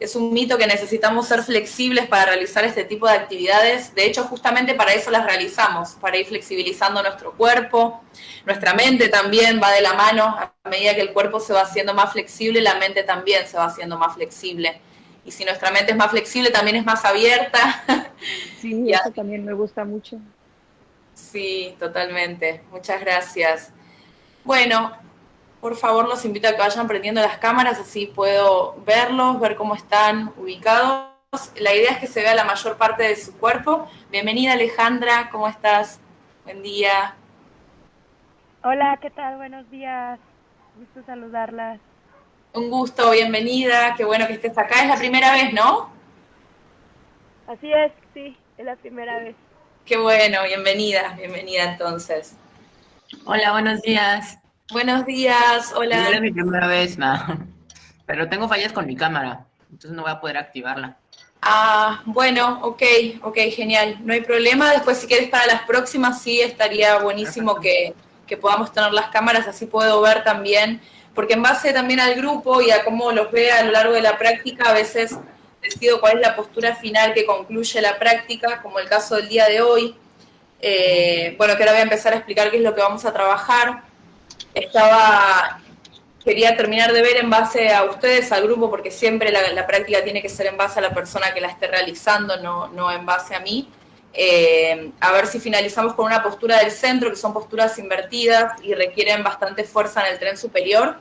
Es un mito que necesitamos ser flexibles para realizar este tipo de actividades. De hecho, justamente para eso las realizamos, para ir flexibilizando nuestro cuerpo. Nuestra mente también va de la mano. A medida que el cuerpo se va haciendo más flexible, la mente también se va haciendo más flexible. Y si nuestra mente es más flexible, también es más abierta. Sí, eso también me gusta mucho. Sí, totalmente. Muchas gracias. Bueno, por favor los invito a que vayan prendiendo las cámaras, así puedo verlos, ver cómo están ubicados. La idea es que se vea la mayor parte de su cuerpo. Bienvenida Alejandra, ¿cómo estás? Buen día. Hola, ¿qué tal? Buenos días. Gusto saludarlas. Un gusto, bienvenida. Qué bueno que estés acá. Es la primera vez, ¿no? Así es, sí, es la primera vez. Qué bueno, bienvenida, bienvenida entonces. Hola, buenos días. Buenos días, hola. Es mi primera vez, pero tengo fallas con mi cámara, entonces no voy a poder activarla. Ah, bueno, ok, ok, genial, no hay problema. Después si quieres para las próximas sí estaría buenísimo que, que podamos tener las cámaras, así puedo ver también, porque en base también al grupo y a cómo los ve a lo largo de la práctica, a veces decido cuál es la postura final que concluye la práctica, como el caso del día de hoy. Eh, bueno, que ahora voy a empezar a explicar qué es lo que vamos a trabajar estaba, quería terminar de ver en base a ustedes, al grupo, porque siempre la, práctica tiene que ser en base a la persona que la esté realizando, no, no en base a mí. Eh, a ver si finalizamos con una postura del centro, que son posturas invertidas y requieren bastante fuerza en el tren superior.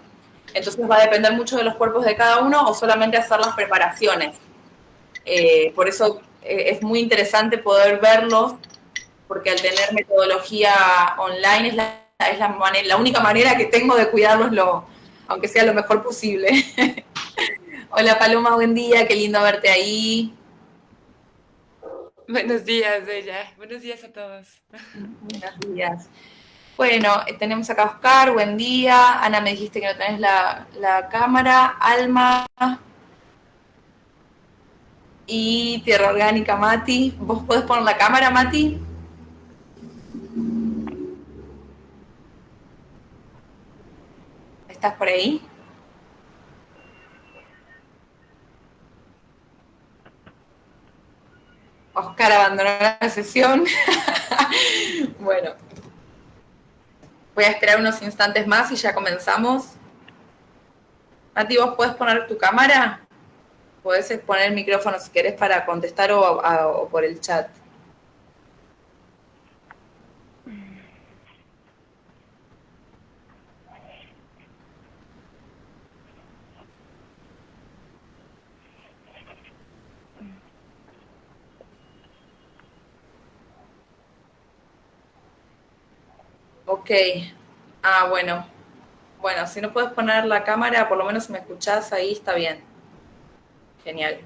Entonces va a depender mucho de los cuerpos de cada uno o solamente hacer las preparaciones. Eh, por eso eh, es muy interesante poder verlos, porque al tener metodología online es la es la, la única manera que tengo de cuidarlos, lo, aunque sea lo mejor posible. Hola Paloma, buen día, qué lindo verte ahí. Buenos días, Bella. Buenos días a todos. Buenos días. Bueno, eh, tenemos acá a Oscar, buen día. Ana, me dijiste que no tenés la, la cámara. Alma. Y Tierra Orgánica, Mati. ¿Vos podés poner la cámara, Mati? ¿Estás por ahí? Oscar abandonó la sesión. bueno, voy a esperar unos instantes más y ya comenzamos. Mati, ¿vos podés poner tu cámara? Podés poner el micrófono si querés para contestar o, o por el chat. Ok. Ah, bueno. Bueno, si no puedes poner la cámara, por lo menos si me escuchás ahí, está bien. Genial.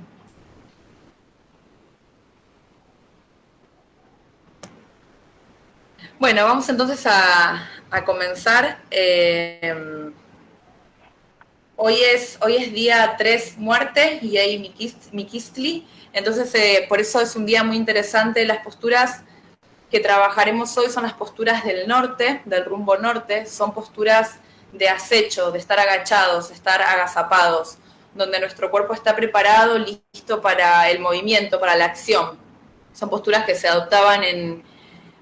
Bueno, vamos entonces a, comenzar. Eh, hoy, es, hoy es día 3 muerte y hay Mikistli. Entonces, eh, por eso es un día muy interesante. Las posturas que trabajaremos hoy son las posturas del norte, del rumbo norte, son posturas de acecho, de estar agachados, de estar agazapados, donde nuestro cuerpo está preparado, listo para el movimiento, para la acción. Son posturas que se adoptaban en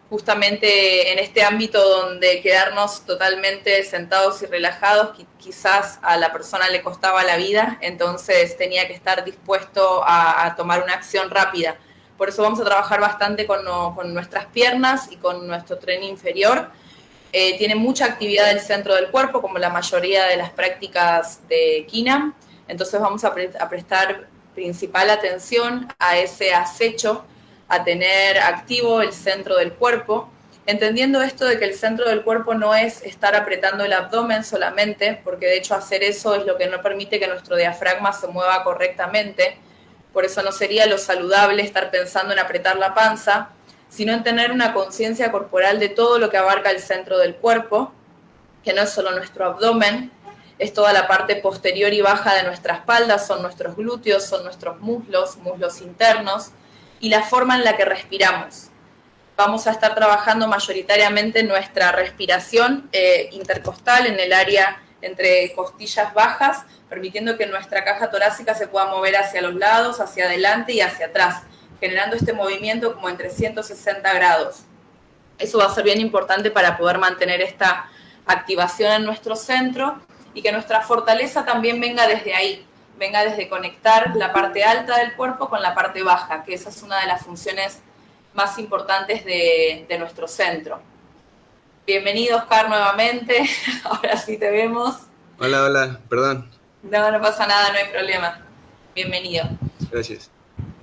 justamente en este ámbito donde quedarnos totalmente sentados y relajados quizás a la persona le costaba la vida, entonces tenía que estar dispuesto a, a tomar una acción rápida por eso vamos a trabajar bastante con, nuestras piernas y con nuestro tren inferior. Eh, tiene mucha actividad del centro del cuerpo, como la mayoría de las prácticas de Kinam. Entonces vamos a, prestar principal atención a ese acecho, a tener activo el centro del cuerpo, entendiendo esto de que el centro del cuerpo no es estar apretando el abdomen solamente, porque de hecho hacer eso es lo que no permite que nuestro diafragma se mueva correctamente, por eso no sería lo saludable estar pensando en apretar la panza, sino en tener una conciencia corporal de todo lo que abarca el centro del cuerpo, que no es solo nuestro abdomen, es toda la parte posterior y baja de nuestra espalda, son nuestros glúteos, son nuestros muslos, muslos internos, y la forma en la que respiramos. Vamos a estar trabajando mayoritariamente nuestra respiración eh, intercostal en el área entre costillas bajas, permitiendo que nuestra caja torácica se pueda mover hacia los lados, hacia adelante y hacia atrás, generando este movimiento como en 360 grados. Eso va a ser bien importante para poder mantener esta activación en nuestro centro y que nuestra fortaleza también venga desde ahí, venga desde conectar la parte alta del cuerpo con la parte baja, que esa es una de las funciones más importantes de, nuestro centro. Bienvenido, Oscar, nuevamente. Ahora sí te vemos. Hola, hola, perdón. No, no pasa nada, no hay problema. Bienvenido. Gracias.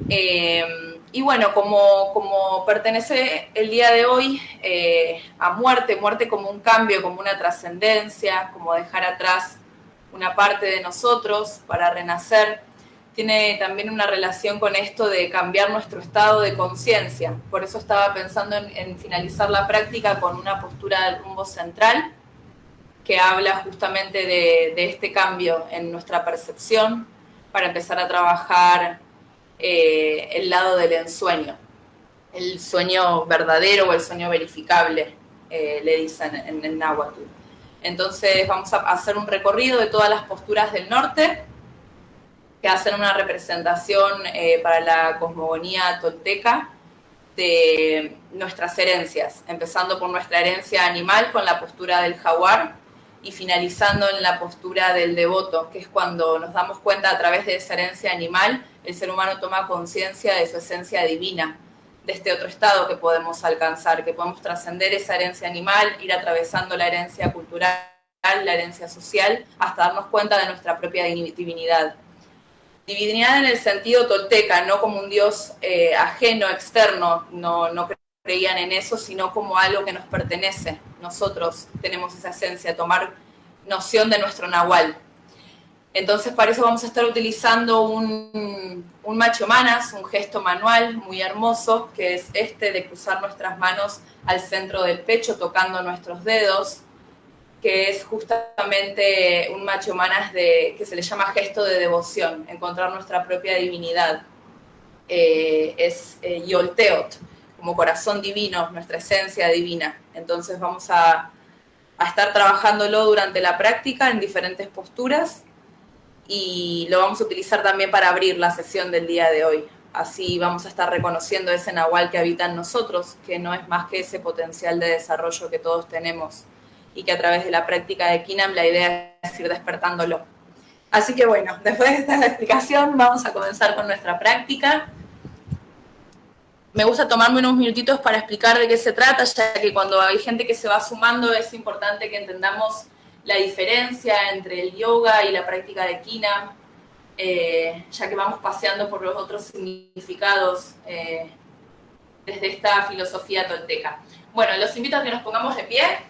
Eh, y bueno, como, como, pertenece el día de hoy eh, a muerte, muerte como un cambio, como una trascendencia, como dejar atrás una parte de nosotros para renacer, tiene también una relación con esto de cambiar nuestro estado de conciencia. Por eso estaba pensando en, finalizar la práctica con una postura del rumbo central que habla justamente de, este cambio en nuestra percepción para empezar a trabajar eh, el lado del ensueño, el sueño verdadero o el sueño verificable, eh, le dicen en náhuatl. Entonces vamos a hacer un recorrido de todas las posturas del norte que hacen una representación eh, para la cosmogonía tolteca de nuestras herencias, empezando por nuestra herencia animal con la postura del jaguar y finalizando en la postura del devoto, que es cuando nos damos cuenta a través de esa herencia animal, el ser humano toma conciencia de su esencia divina, de este otro estado que podemos alcanzar, que podemos trascender esa herencia animal, ir atravesando la herencia cultural, la herencia social, hasta darnos cuenta de nuestra propia divinidad divinidad en el sentido tolteca, no como un dios eh, ajeno, externo, no, creían en eso, sino como algo que nos pertenece. Nosotros tenemos esa esencia, tomar noción de nuestro nahual. Entonces, para eso vamos a estar utilizando un, un macho manas, un gesto manual muy hermoso, que es este de cruzar nuestras manos al centro del pecho, tocando nuestros dedos, que es justamente un macho manas de, que se le llama gesto de devoción, encontrar nuestra propia divinidad. Eh, es eh, Yolteot, como corazón divino, nuestra esencia divina. Entonces vamos a, a estar trabajándolo durante la práctica en diferentes posturas y lo vamos a utilizar también para abrir la sesión del día de hoy. Así vamos a estar reconociendo ese nahual que habita en nosotros, que no es más que ese potencial de desarrollo que todos tenemos y que a través de la práctica de Kinam la idea es ir despertándolo. Así que bueno, después de esta explicación vamos a comenzar con nuestra práctica. Me gusta tomarme unos minutitos para explicar de qué se trata, ya que cuando hay gente que se va sumando es importante que entendamos la diferencia entre el yoga y la práctica de Kinam, eh, ya que vamos paseando por los otros significados eh, desde esta filosofía tolteca. Bueno, los invito a que nos pongamos de pie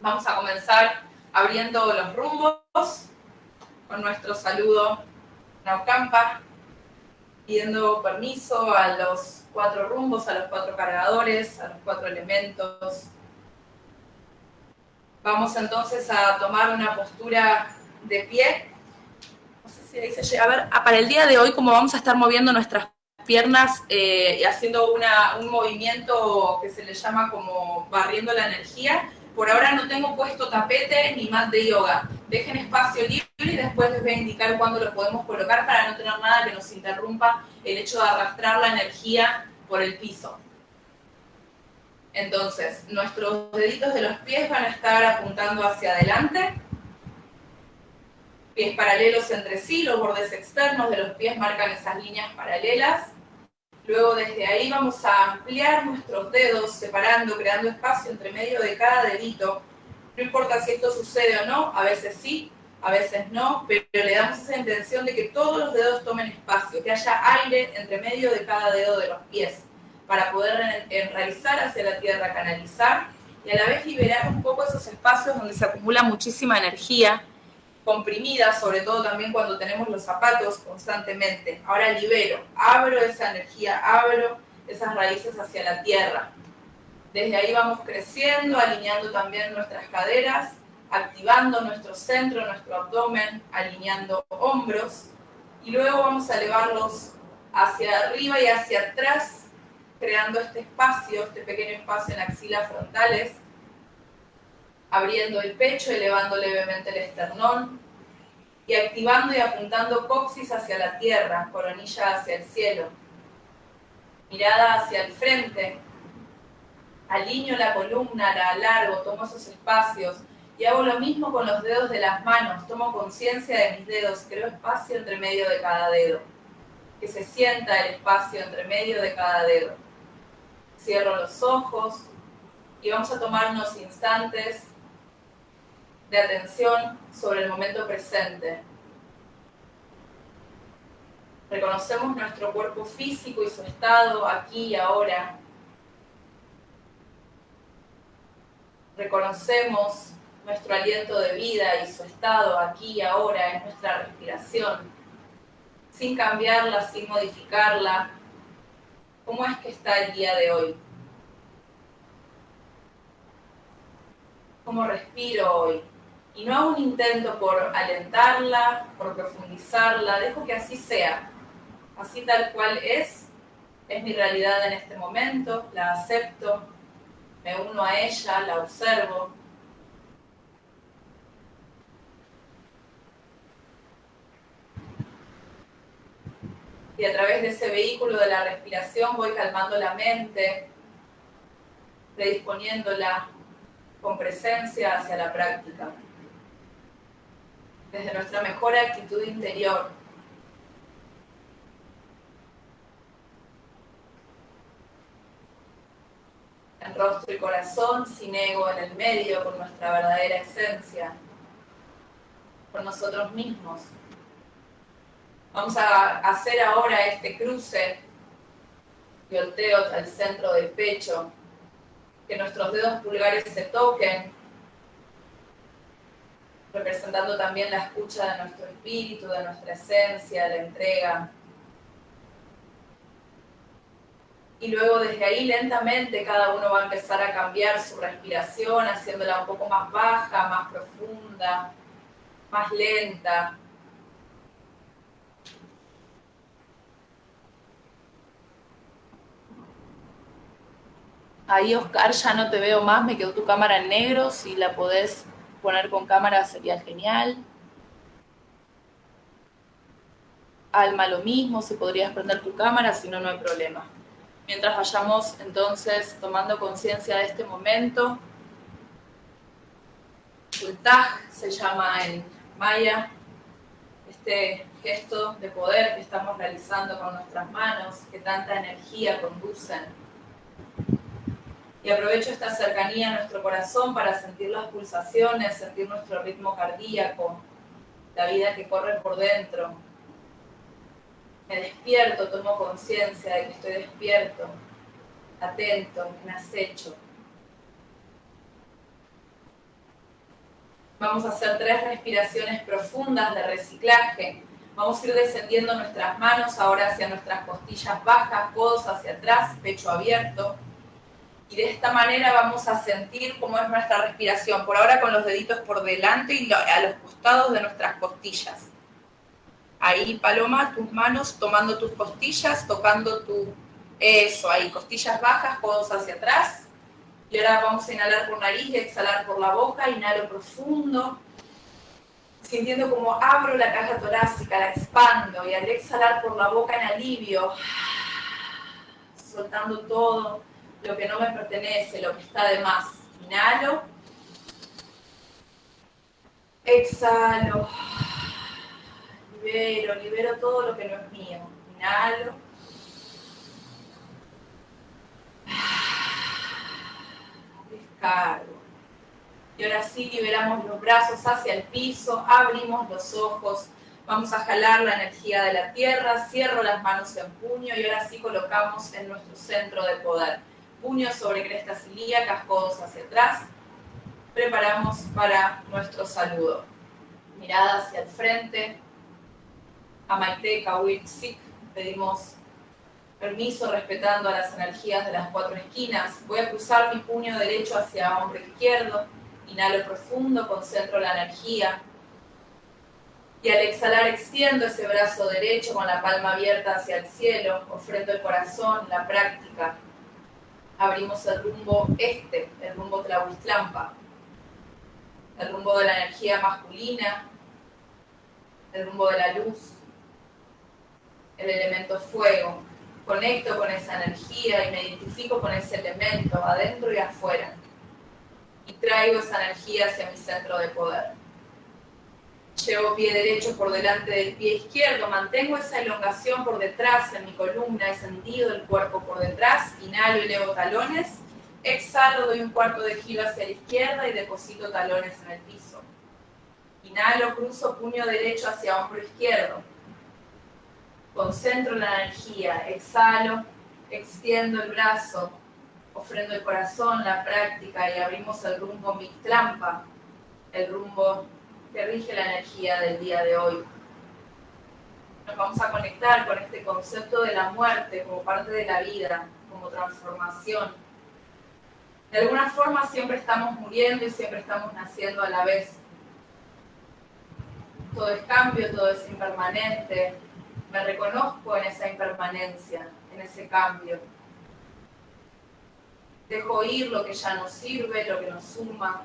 Vamos a comenzar abriendo los rumbos con nuestro saludo Naucampa, pidiendo permiso a los cuatro rumbos, a los cuatro cargadores, a los cuatro elementos. Vamos entonces a tomar una postura de pie. No sé si ahí se llega a ver. Ah, para el día de hoy, como vamos a estar moviendo nuestras piernas eh, y haciendo un movimiento que se le llama como barriendo la energía, por ahora no tengo puesto tapete ni mat de yoga. Dejen espacio libre y después les voy a indicar cuándo lo podemos colocar para no tener nada que nos interrumpa el hecho de arrastrar la energía por el piso. Entonces, nuestros deditos de los pies van a estar apuntando hacia adelante. Pies paralelos entre sí, los bordes externos de los pies marcan esas líneas paralelas. Luego desde ahí vamos a ampliar nuestros dedos, separando, creando espacio entre medio de cada dedito. No importa si esto sucede o no, a veces sí, a veces no, pero le damos esa intención de que todos los dedos tomen espacio, que haya aire entre medio de cada dedo de los pies, para poder enraizar hacia la tierra, canalizar y a la vez liberar un poco esos espacios donde se acumula muchísima energía comprimida, sobre todo también cuando tenemos los zapatos constantemente. Ahora libero, abro esa energía, abro esas raíces hacia la tierra. Desde ahí vamos creciendo, alineando también nuestras caderas, activando nuestro centro, nuestro abdomen, alineando hombros. Y luego vamos a elevarlos hacia arriba y hacia atrás, creando este espacio, este pequeño espacio en axilas frontales abriendo el pecho, elevando levemente el esternón y activando y apuntando coxis hacia la tierra, coronilla hacia el cielo. Mirada hacia el frente. Alineo la columna, la alargo, tomo esos espacios y hago lo mismo con los dedos de las manos. Tomo conciencia de mis dedos, creo espacio entre medio de cada dedo. Que se sienta el espacio entre medio de cada dedo. Cierro los ojos y vamos a tomar unos instantes de atención sobre el momento presente. Reconocemos nuestro cuerpo físico y su estado aquí y ahora. Reconocemos nuestro aliento de vida y su estado aquí y ahora en nuestra respiración, sin cambiarla, sin modificarla. ¿Cómo es que está el día de hoy? ¿Cómo respiro hoy? Y no hago un intento por alentarla, por profundizarla, dejo que así sea, así tal cual es, es mi realidad en este momento, la acepto, me uno a ella, la observo. Y a través de ese vehículo de la respiración voy calmando la mente, predisponiéndola con presencia hacia la práctica desde nuestra mejor actitud interior. En rostro y corazón, sin ego en el medio, con nuestra verdadera esencia, con nosotros mismos. Vamos a hacer ahora este cruce, volteo al centro del pecho, que nuestros dedos pulgares se toquen representando también la escucha de nuestro espíritu, de nuestra esencia, la entrega. Y luego desde ahí lentamente cada uno va a empezar a cambiar su respiración, haciéndola un poco más baja, más profunda, más lenta. Ahí, Oscar, ya no te veo más, me quedó tu cámara en negro, si la podés poner con cámara sería genial. Alma lo mismo, si podrías prender tu cámara, si no, no hay problema. Mientras vayamos entonces tomando conciencia de este momento, Ultaj se llama en maya, este gesto de poder que estamos realizando con nuestras manos, que tanta energía conducen y aprovecho esta cercanía a nuestro corazón para sentir las pulsaciones, sentir nuestro ritmo cardíaco, la vida que corre por dentro. Me despierto, tomo conciencia de que estoy despierto, atento, en acecho. Vamos a hacer tres respiraciones profundas de reciclaje. Vamos a ir descendiendo nuestras manos ahora hacia nuestras costillas bajas, codos hacia atrás, pecho abierto y de esta manera vamos a sentir cómo es nuestra respiración. Por ahora con los deditos por delante y a los costados de nuestras costillas. Ahí, Paloma, tus manos tomando tus costillas, tocando tu... Eso, ahí, costillas bajas, codos hacia atrás. Y ahora vamos a inhalar por nariz y exhalar por la boca. Inhalo profundo, sintiendo como abro la caja torácica, la expando. Y al exhalar por la boca en alivio, soltando todo lo que no me pertenece, lo que está de más. Inhalo. Exhalo. Libero, libero todo lo que no es mío. Inhalo. Descargo. Y ahora sí liberamos los brazos hacia el piso, abrimos los ojos, vamos a jalar la energía de la tierra, cierro las manos en puño y ahora sí colocamos en nuestro centro de poder puños sobre crestas ilíacas, codos hacia atrás. Preparamos para nuestro saludo. Mirada hacia el frente. A Maite Kawitsik pedimos permiso respetando las energías de las cuatro esquinas. Voy a cruzar mi puño derecho hacia hombro izquierdo. Inhalo profundo, concentro la energía. Y al exhalar extiendo ese brazo derecho con la palma abierta hacia el cielo, ofrendo el corazón, la práctica, abrimos el rumbo este, el rumbo Tlahuistlampa. el rumbo de la energía masculina, el rumbo de la luz, el elemento fuego. Conecto con esa energía y me identifico con ese elemento adentro y afuera. Y traigo esa energía hacia mi centro de poder. Llevo pie derecho por delante del pie izquierdo, mantengo esa elongación por detrás en mi columna, he sentido el cuerpo por detrás, inhalo y elevo talones, exhalo, doy un cuarto de giro hacia la izquierda y deposito talones en el piso. Inhalo, cruzo puño derecho hacia hombro izquierdo. Concentro la energía, exhalo, extiendo el brazo, ofrendo el corazón, la práctica y abrimos el rumbo Mictlampa, el rumbo que rige la energía del día de hoy. Nos vamos a conectar con este concepto de la muerte como parte de la vida, como transformación. De alguna forma siempre estamos muriendo y siempre estamos naciendo a la vez. Todo es cambio, todo es impermanente. Me reconozco en esa impermanencia, en ese cambio. Dejo ir lo que ya no sirve, lo que nos suma,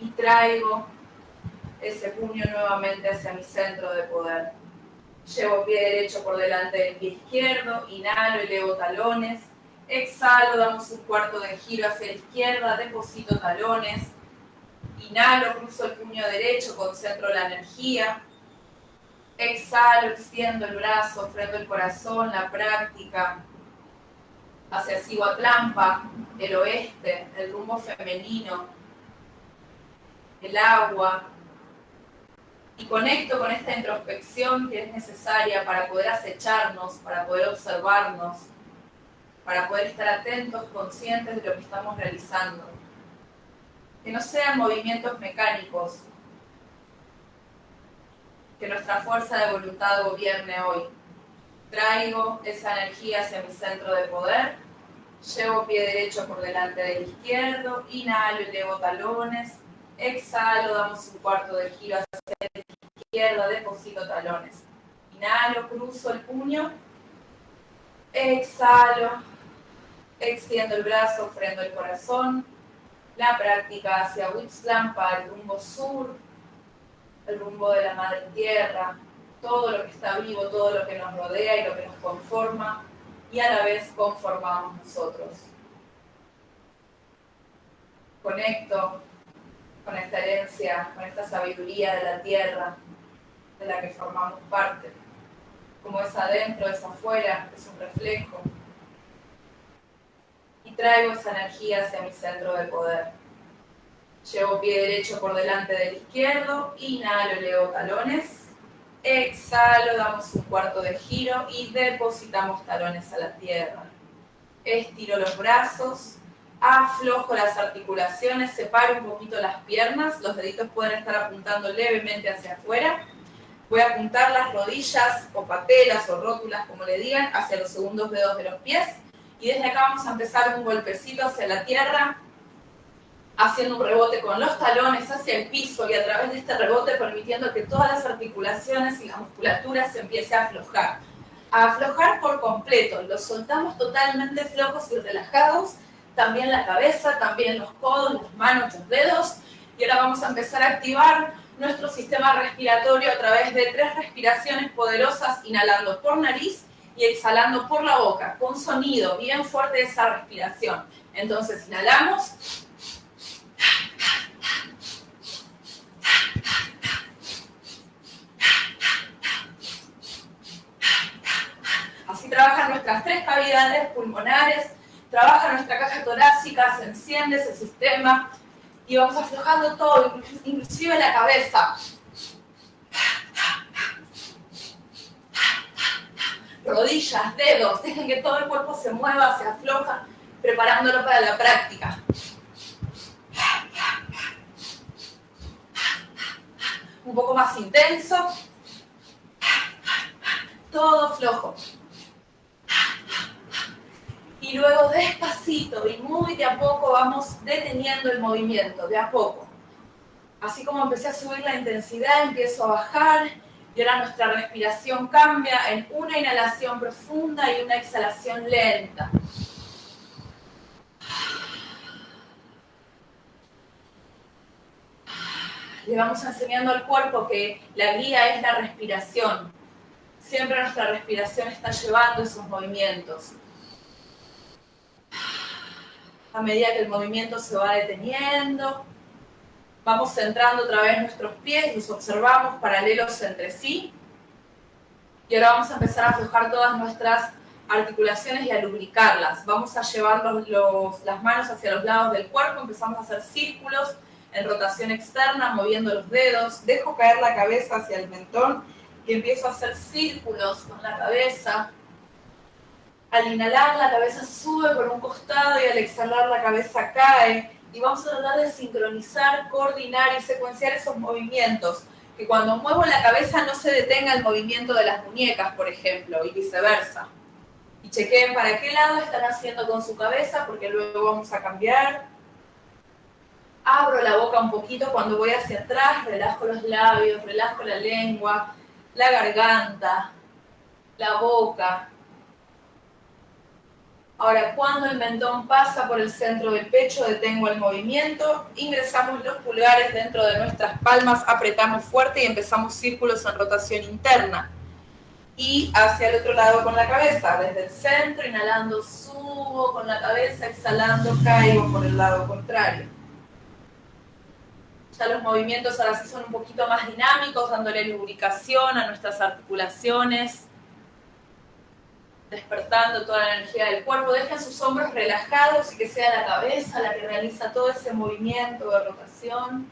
y traigo ese puño nuevamente hacia mi centro de poder. Llevo pie derecho por delante del pie izquierdo, inhalo, elevo talones, exhalo, damos un cuarto de giro hacia la izquierda, deposito talones, inhalo, cruzo el puño derecho, concentro la energía, exhalo, extiendo el brazo, ofrendo el corazón, la práctica, hacia Sihuatlampa, el oeste, el rumbo femenino, el agua, y conecto con esta introspección que es necesaria para poder acecharnos, para poder observarnos, para poder estar atentos, conscientes de lo que estamos realizando. Que no sean movimientos mecánicos, que nuestra fuerza de voluntad gobierne hoy. Traigo esa energía hacia mi centro de poder, llevo pie derecho por delante del izquierdo, inhalo y elevo talones, Exhalo, damos un cuarto de giro hacia la izquierda, deposito talones. Inhalo, cruzo el puño. Exhalo, extiendo el brazo, ofrendo el corazón. La práctica hacia para el rumbo sur, el rumbo de la madre tierra, todo lo que está vivo, todo lo que nos rodea y lo que nos conforma, y a la vez conformamos nosotros. Conecto con esta herencia, con esta sabiduría de la tierra de la que formamos parte. Como es adentro, es afuera, es un reflejo. Y traigo esa energía hacia mi centro de poder. Llevo pie derecho por delante del izquierdo, inhalo, leo talones. Exhalo, damos un cuarto de giro y depositamos talones a la tierra. Estiro los brazos, aflojo las articulaciones, separo un poquito las piernas, los deditos pueden estar apuntando levemente hacia afuera. Voy a apuntar las rodillas o patelas o rótulas, como le digan, hacia los segundos dedos de los pies. Y desde acá vamos a empezar un golpecito hacia la tierra, haciendo un rebote con los talones hacia el piso y a través de este rebote permitiendo que todas las articulaciones y la musculatura se empiece a aflojar. A aflojar por completo, los soltamos totalmente flojos y relajados también la cabeza, también los codos, las manos, los dedos. Y ahora vamos a empezar a activar nuestro sistema respiratorio a través de tres respiraciones poderosas, inhalando por nariz y exhalando por la boca, con sonido bien fuerte esa respiración. Entonces inhalamos. Así trabajan nuestras tres cavidades pulmonares, trabaja nuestra caja torácica, se enciende ese sistema y vamos aflojando todo, inclusive la cabeza. Rodillas, dedos, dejen que todo el cuerpo se mueva, se afloja, preparándolo para la práctica. Un poco más intenso. Todo flojo y luego despacito y muy de a poco vamos deteniendo el movimiento, de a poco. Así como empecé a subir la intensidad, empiezo a bajar y ahora nuestra respiración cambia en una inhalación profunda y una exhalación lenta. le vamos enseñando al cuerpo que la guía es la respiración. Siempre nuestra respiración está llevando esos movimientos. A medida que el movimiento se va deteniendo, vamos centrando otra vez nuestros pies, los observamos paralelos entre sí. Y ahora vamos a empezar a aflojar todas nuestras articulaciones y a lubricarlas. Vamos a llevar las manos hacia los lados del cuerpo, empezamos a hacer círculos en rotación externa, moviendo los dedos. Dejo caer la cabeza hacia el mentón y empiezo a hacer círculos con la cabeza. Al inhalar la cabeza sube por un costado y al exhalar la cabeza cae. Y vamos a tratar de sincronizar, coordinar y secuenciar esos movimientos. Que cuando muevo la cabeza no se detenga el movimiento de las muñecas, por ejemplo, y viceversa y chequeen para qué lado están haciendo con su cabeza, porque luego vamos a cambiar. Abro la boca un poquito cuando voy hacia atrás, relajo los labios, relajo la lengua, la garganta, la boca. Ahora, cuando el mentón pasa por el centro del pecho, detengo el movimiento, ingresamos los pulgares dentro de nuestras palmas, apretamos fuerte y empezamos círculos en rotación interna y hacia el otro lado con la cabeza, desde el centro, inhalando subo con la cabeza, exhalando caigo por el lado contrario. Ya los movimientos ahora sí son un poquito más dinámicos, dándole lubricación a nuestras articulaciones, despertando toda la energía del cuerpo. Dejen sus hombros relajados y que sea la cabeza la que realiza todo ese movimiento de rotación.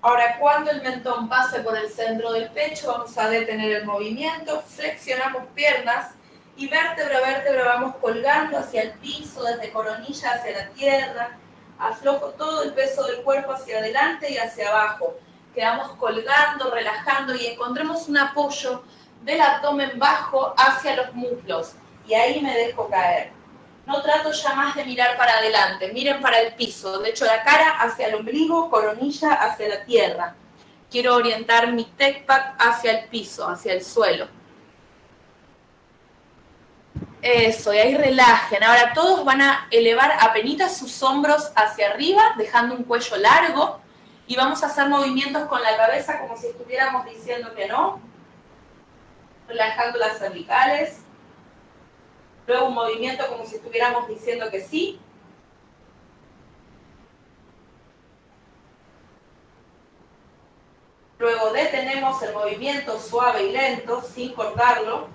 Ahora, cuando el mentón pase por el centro del pecho, vamos a detener el movimiento, flexionamos piernas y vértebra a vértebra vamos colgando hacia el piso, desde coronilla hacia la tierra. Aflojo todo el peso del cuerpo hacia adelante y hacia abajo. Quedamos colgando, relajando y encontremos un apoyo del abdomen bajo hacia los muslos. Y ahí me dejo caer no trato ya más de mirar para adelante, miren para el piso, de hecho la cara hacia el ombligo, coronilla hacia la tierra. Quiero orientar mi tech hacia el piso, hacia el suelo. Eso, y ahí relajen. Ahora todos van a elevar apenas sus hombros hacia arriba, dejando un cuello largo, y vamos a hacer movimientos con la cabeza como si estuviéramos diciendo que no, relajando las cervicales Luego un movimiento como si estuviéramos diciendo que sí. Luego detenemos el movimiento suave y lento, sin cortarlo.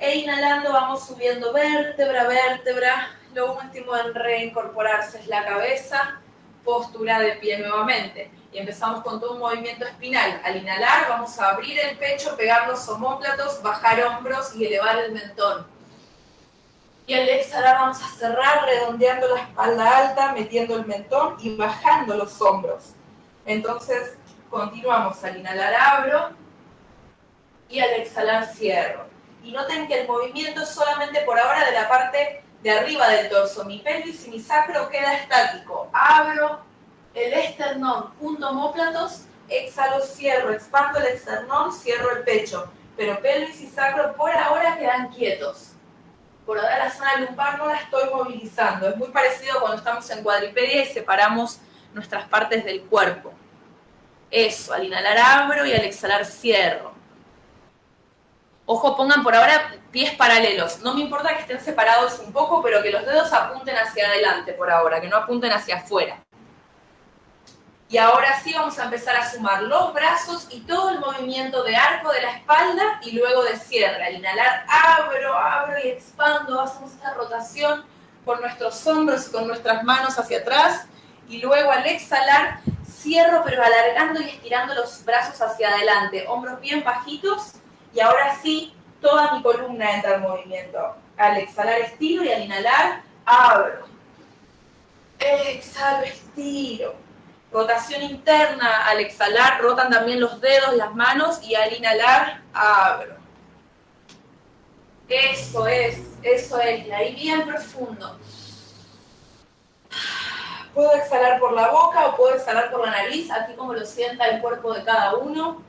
E inhalando vamos subiendo vértebra, vértebra. Lo último en reincorporarse es la cabeza, postura de pie nuevamente. Empezamos con todo un movimiento espinal. Al inhalar vamos a abrir el pecho, pegar los homóplatos, bajar hombros y elevar el mentón. Y al exhalar vamos a cerrar redondeando la espalda alta, metiendo el mentón y bajando los hombros. Entonces continuamos al inhalar abro y al exhalar cierro. Y noten que el movimiento es solamente por ahora de la parte de arriba del torso. Mi pelvis y mi sacro queda estático. Abro el esternón, junto homóplatos, exhalo, cierro, expando el esternón, cierro el pecho. Pero pelvis y sacro por ahora quedan quietos por ahora la zona lumbar no la estoy movilizando. Es muy parecido cuando estamos en cuadripedia y separamos nuestras partes del cuerpo. Eso, al inhalar abro y al exhalar cierro. Ojo, pongan por ahora pies paralelos. No me importa que estén separados un poco, pero que los dedos apunten hacia adelante por ahora, que no apunten hacia afuera. Y ahora sí vamos a empezar a sumar los brazos y todo el movimiento de arco de la espalda y luego de cierre. Al inhalar, abro, abro y expando. Hacemos esta rotación con nuestros hombros y con nuestras manos hacia atrás. Y luego al exhalar, cierro pero alargando y estirando los brazos hacia adelante. Hombros bien bajitos. Y ahora sí, toda mi columna entra en movimiento. Al exhalar, estiro y al inhalar, abro. Exhalo, estiro Rotación interna, al exhalar rotan también los dedos, las manos y al inhalar abro. Eso es, eso es, ahí bien profundo. Puedo exhalar por la boca o puedo exhalar por la nariz, aquí como lo sienta el cuerpo de cada uno.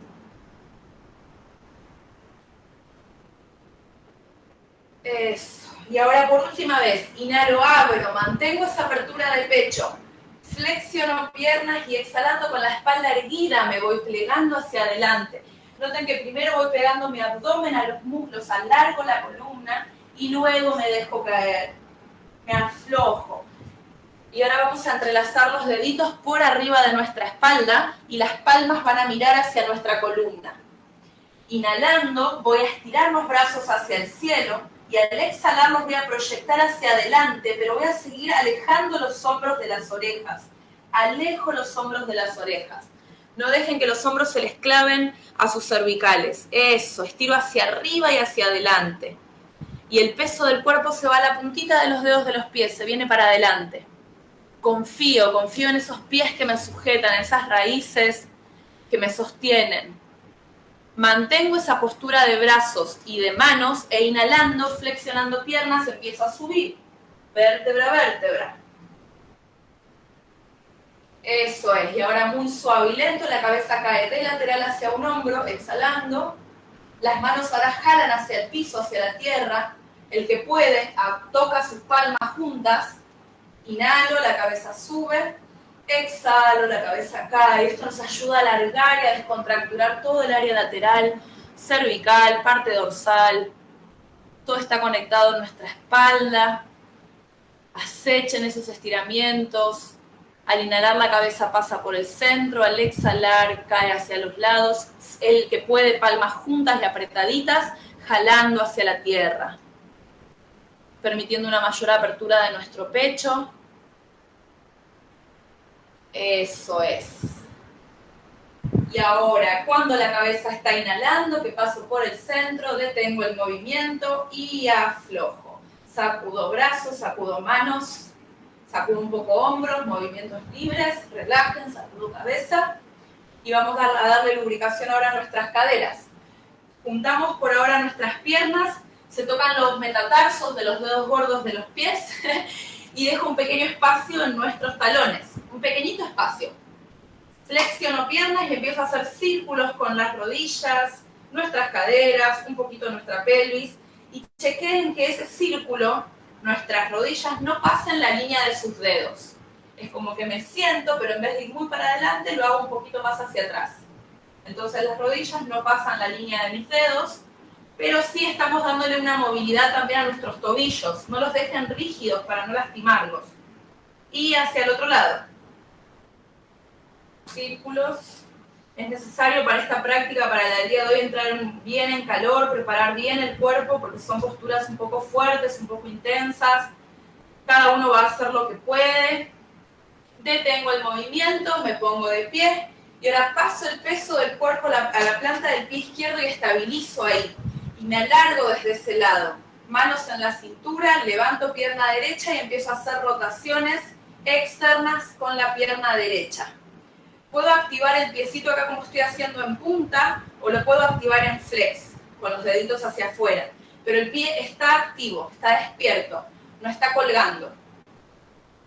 Eso. Y ahora por última vez, inhalo, abro, mantengo esa apertura del pecho Flexiono piernas y exhalando con la espalda erguida me voy plegando hacia adelante. Noten que primero voy pegando mi abdomen a los muslos, alargo la columna y luego me dejo caer. Me aflojo. Y ahora vamos a entrelazar los deditos por arriba de nuestra espalda y las palmas van a mirar hacia nuestra columna. Inhalando, voy a estirar los brazos hacia el cielo y al exhalar los voy a proyectar hacia adelante, pero voy a seguir alejando los hombros de las orejas. Alejo los hombros de las orejas. No dejen que los hombros se les claven a sus cervicales. Eso, estiro hacia arriba y hacia adelante. Y el peso del cuerpo se va a la puntita de los dedos de los pies, se viene para adelante. Confío, confío en esos pies que me sujetan, en esas raíces que me sostienen Mantengo esa postura de brazos y de manos e inhalando, flexionando piernas, empiezo a subir. Vértebra, vértebra. Eso es. Y ahora muy suave y lento, la cabeza cae de lateral hacia un hombro, exhalando. Las manos ahora jalan hacia el piso, hacia la tierra. El que puede, toca sus palmas juntas. Inhalo, la cabeza sube Exhalo, la cabeza cae. Esto nos ayuda a alargar y a descontracturar todo el área lateral, cervical, parte dorsal. Todo está conectado en nuestra espalda. Acechen esos estiramientos. Al inhalar la cabeza pasa por el centro, al exhalar cae hacia los lados. El que puede palmas juntas y apretaditas, jalando hacia la tierra. Permitiendo una mayor apertura de nuestro pecho, eso es. Y ahora, cuando la cabeza está inhalando, que paso por el centro, detengo el movimiento y aflojo. Sacudo brazos, sacudo manos, sacudo un poco hombros, movimientos libres, relajen, sacudo cabeza. Y vamos a darle lubricación ahora a nuestras caderas. Juntamos por ahora nuestras piernas, se tocan los metatarsos de los dedos gordos de los pies y dejo un pequeño espacio en nuestros talones un pequeñito espacio. Flexiono piernas y empiezo a hacer círculos con las rodillas, nuestras caderas, un poquito nuestra pelvis y chequeen que ese círculo, nuestras rodillas, no pasen la línea de sus dedos. Es como que me siento, pero en vez de ir muy para adelante, lo hago un poquito más hacia atrás. Entonces las rodillas no pasan la línea de mis dedos, pero sí estamos dándole una movilidad también a nuestros tobillos. No los dejen rígidos para no lastimarlos. Y hacia el otro lado círculos. Es necesario para esta práctica, para el día de hoy, entrar bien en calor, preparar bien el cuerpo, porque son posturas un poco fuertes, un poco intensas. Cada uno va a hacer lo que puede. Detengo el movimiento, me pongo de pie y ahora paso el peso del cuerpo a la, planta del pie izquierdo y estabilizo ahí. Y me alargo desde ese lado. Manos en la cintura, levanto pierna derecha y empiezo a hacer rotaciones externas con la pierna derecha puedo activar el piecito acá como estoy haciendo en punta o lo puedo activar en flex, con los deditos hacia afuera. Pero el pie está activo, está despierto, no está colgando.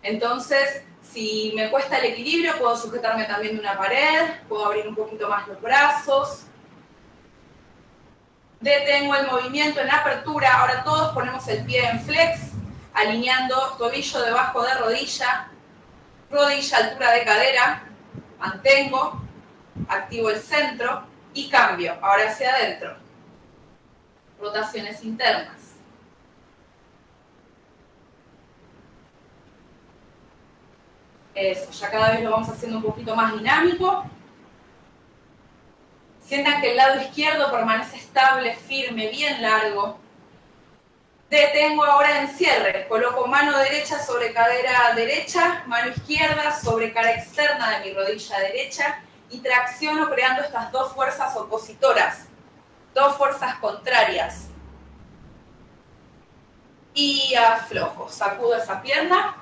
Entonces, si me cuesta el equilibrio, puedo sujetarme también de una pared, puedo abrir un poquito más los brazos. Detengo el movimiento en apertura. Ahora todos ponemos el pie en flex, alineando tobillo debajo de rodilla, rodilla altura de cadera, mantengo, activo el centro y cambio, ahora hacia adentro. Rotaciones internas. Eso, ya cada vez lo vamos haciendo un poquito más dinámico. Sientan que el lado izquierdo permanece estable, firme, bien largo. Detengo ahora en cierre. Coloco mano derecha sobre cadera derecha, mano izquierda sobre cara externa de mi rodilla derecha y tracciono creando estas dos fuerzas opositoras, dos fuerzas contrarias. Y aflojo, sacudo esa pierna,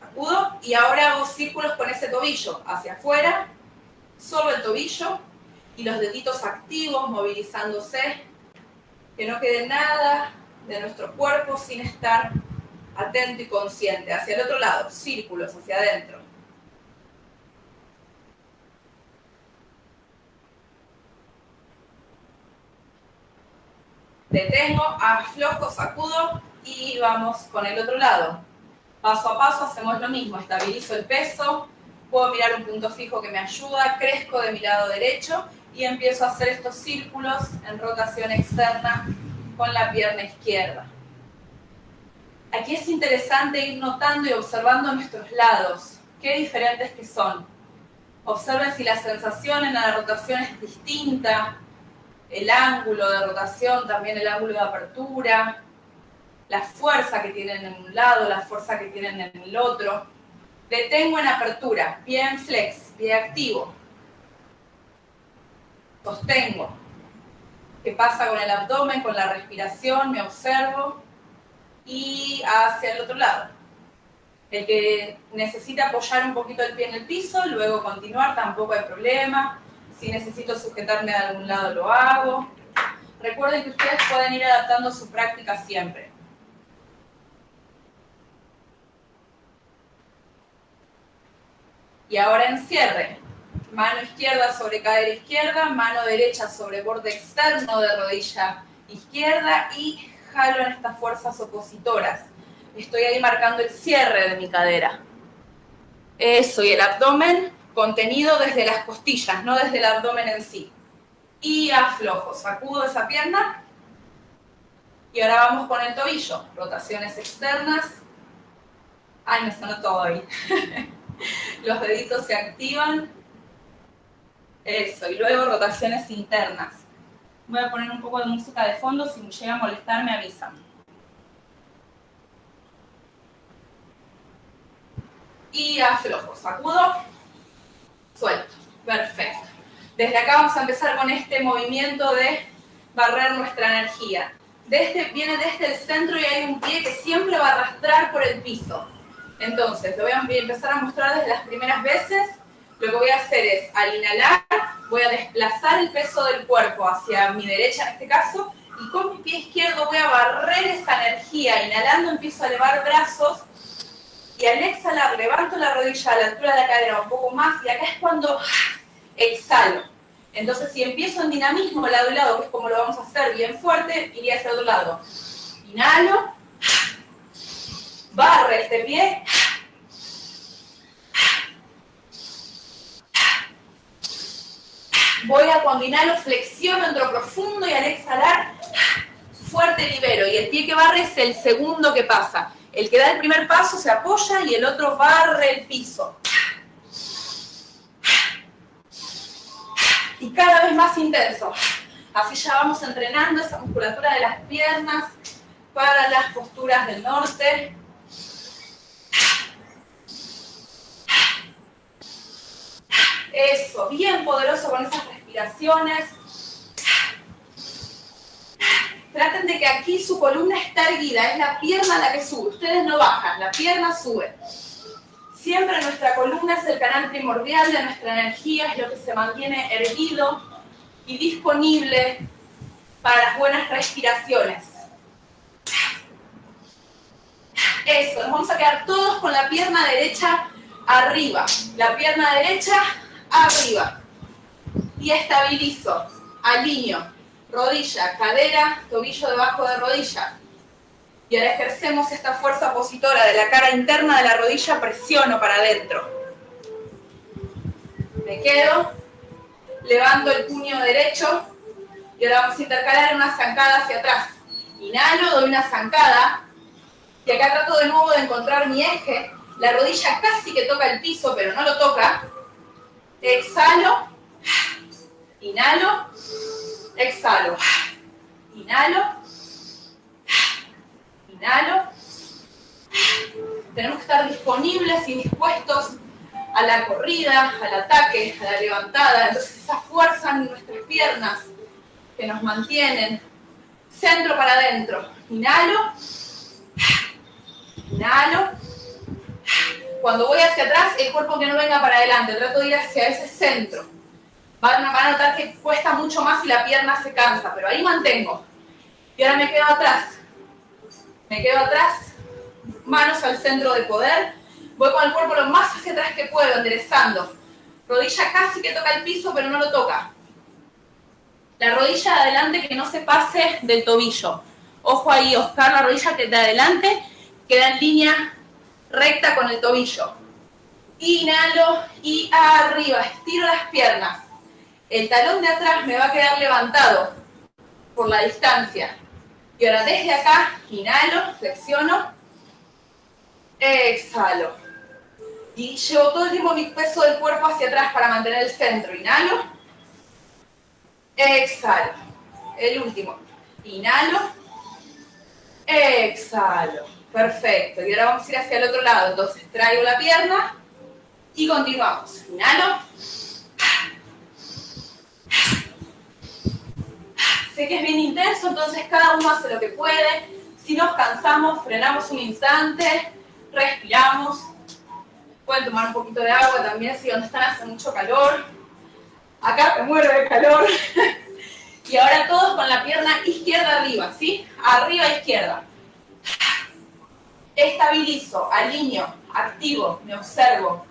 sacudo y ahora hago círculos con ese tobillo hacia afuera, solo el tobillo y los deditos activos movilizándose, que no quede nada de nuestro cuerpo sin estar atento y consciente. Hacia el otro lado, círculos hacia adentro. Detengo, aflojo, sacudo y vamos con el otro lado. Paso a paso hacemos lo mismo, estabilizo el peso, puedo mirar un punto fijo que me ayuda, crezco de mi lado derecho y empiezo a hacer estos círculos en rotación externa con la pierna izquierda. Aquí es interesante ir notando y observando nuestros lados, qué diferentes que son. Observen si la sensación en la rotación es distinta, el ángulo de rotación, también el ángulo de apertura, la fuerza que tienen en un lado, la fuerza que tienen en el otro. Detengo en apertura, pie en flex, pie activo. Sostengo. ¿Qué pasa con el abdomen, con la respiración? Me observo. Y hacia el otro lado. El que necesita apoyar un poquito el pie en el piso, luego continuar, tampoco hay problema. Si necesito sujetarme a algún lado, lo hago. Recuerden que ustedes pueden ir adaptando su práctica siempre. Y ahora encierre. Mano izquierda sobre cadera izquierda, mano derecha sobre borde externo de rodilla izquierda y jalo en estas fuerzas opositoras. Estoy ahí marcando el cierre de mi cadera. Eso, y el abdomen contenido desde las costillas, no desde el abdomen en sí. Y aflojo, sacudo esa pierna. Y ahora vamos con el tobillo. Rotaciones externas. Ay, me sonó todo ahí. Los deditos se activan. Eso, y luego rotaciones internas. Voy a poner un poco de música de fondo, si me llega a molestar me avisan. Y aflojo, sacudo, suelto. Perfecto. Desde acá vamos a empezar con este movimiento de barrer nuestra energía. Desde, viene desde el centro y hay un pie que siempre va a arrastrar por el piso. Entonces, lo voy a empezar a mostrar desde las primeras veces. Lo que voy a hacer es, al inhalar, voy a desplazar el peso del cuerpo hacia mi derecha en este caso, y con mi pie izquierdo voy a barrer esa energía. Inhalando empiezo a elevar brazos, y al exhalar levanto la rodilla a la altura de la cadera un poco más, y acá es cuando exhalo. Entonces, si empiezo en dinamismo lado y lado, que es como lo vamos a hacer bien fuerte, iría hacia otro lado. Inhalo, barre este pie. Voy a cuando inhalo, flexiono, entro profundo y al exhalar, fuerte libero. Y el pie que barre es el segundo que pasa. El que da el primer paso se apoya y el otro barre el piso. Y cada vez más intenso. Así ya vamos entrenando esa musculatura de las piernas para las posturas del norte. Eso, bien poderoso con esas respiraciones. Traten de que aquí su columna está erguida, es la pierna la que sube. Ustedes no bajan, la pierna sube. Siempre nuestra columna es el canal primordial de nuestra energía, es lo que se mantiene erguido y disponible para las buenas respiraciones. Eso, nos vamos a quedar todos con la pierna derecha arriba. La pierna derecha arriba. Y estabilizo, alineo, rodilla, cadera, tobillo debajo de rodilla. Y ahora ejercemos esta fuerza opositora de la cara interna de la rodilla, presiono para adentro. Me quedo, levanto el puño derecho y ahora vamos a intercalar una zancada hacia atrás. Inhalo, doy una zancada y acá trato de nuevo de encontrar mi eje. La rodilla casi que toca el piso, pero no lo toca. Exhalo, inhalo, exhalo, inhalo, inhalo. Tenemos que estar disponibles y dispuestos a la corrida, al ataque, a la levantada. Entonces esa fuerza en nuestras piernas que nos mantienen. Centro para adentro. Inhalo, inhalo, cuando voy hacia atrás, el cuerpo que no venga para adelante, trato de ir hacia ese centro. Van a, notar que cuesta mucho más y la pierna se cansa, pero ahí mantengo. Y ahora me quedo atrás. Me quedo atrás, manos al centro de poder. Voy con el cuerpo lo más hacia atrás que puedo, enderezando. Rodilla casi que toca el piso, pero no lo toca. La rodilla de adelante que no se pase del tobillo. Ojo ahí, Oscar, la rodilla de adelante queda en línea recta con el tobillo. Inhalo y arriba, estiro las piernas. El talón de atrás me va a quedar levantado por la distancia. Y ahora desde acá, inhalo, flexiono, exhalo. Y llevo todo el tiempo mi peso del cuerpo hacia atrás para mantener el centro. Inhalo, exhalo. El último. Inhalo, exhalo. Perfecto. Y ahora vamos a ir hacia el otro lado. Entonces traigo la pierna y continuamos. Inhalo. Sé que es bien intenso, entonces cada uno hace lo que puede. Si nos cansamos, frenamos un instante, respiramos. Pueden tomar un poquito de agua también si donde están hace mucho calor. Acá me muero de calor. y ahora todos con la pierna izquierda arriba, ¿sí? Arriba, izquierda. Estabilizo, alineo, activo, me observo,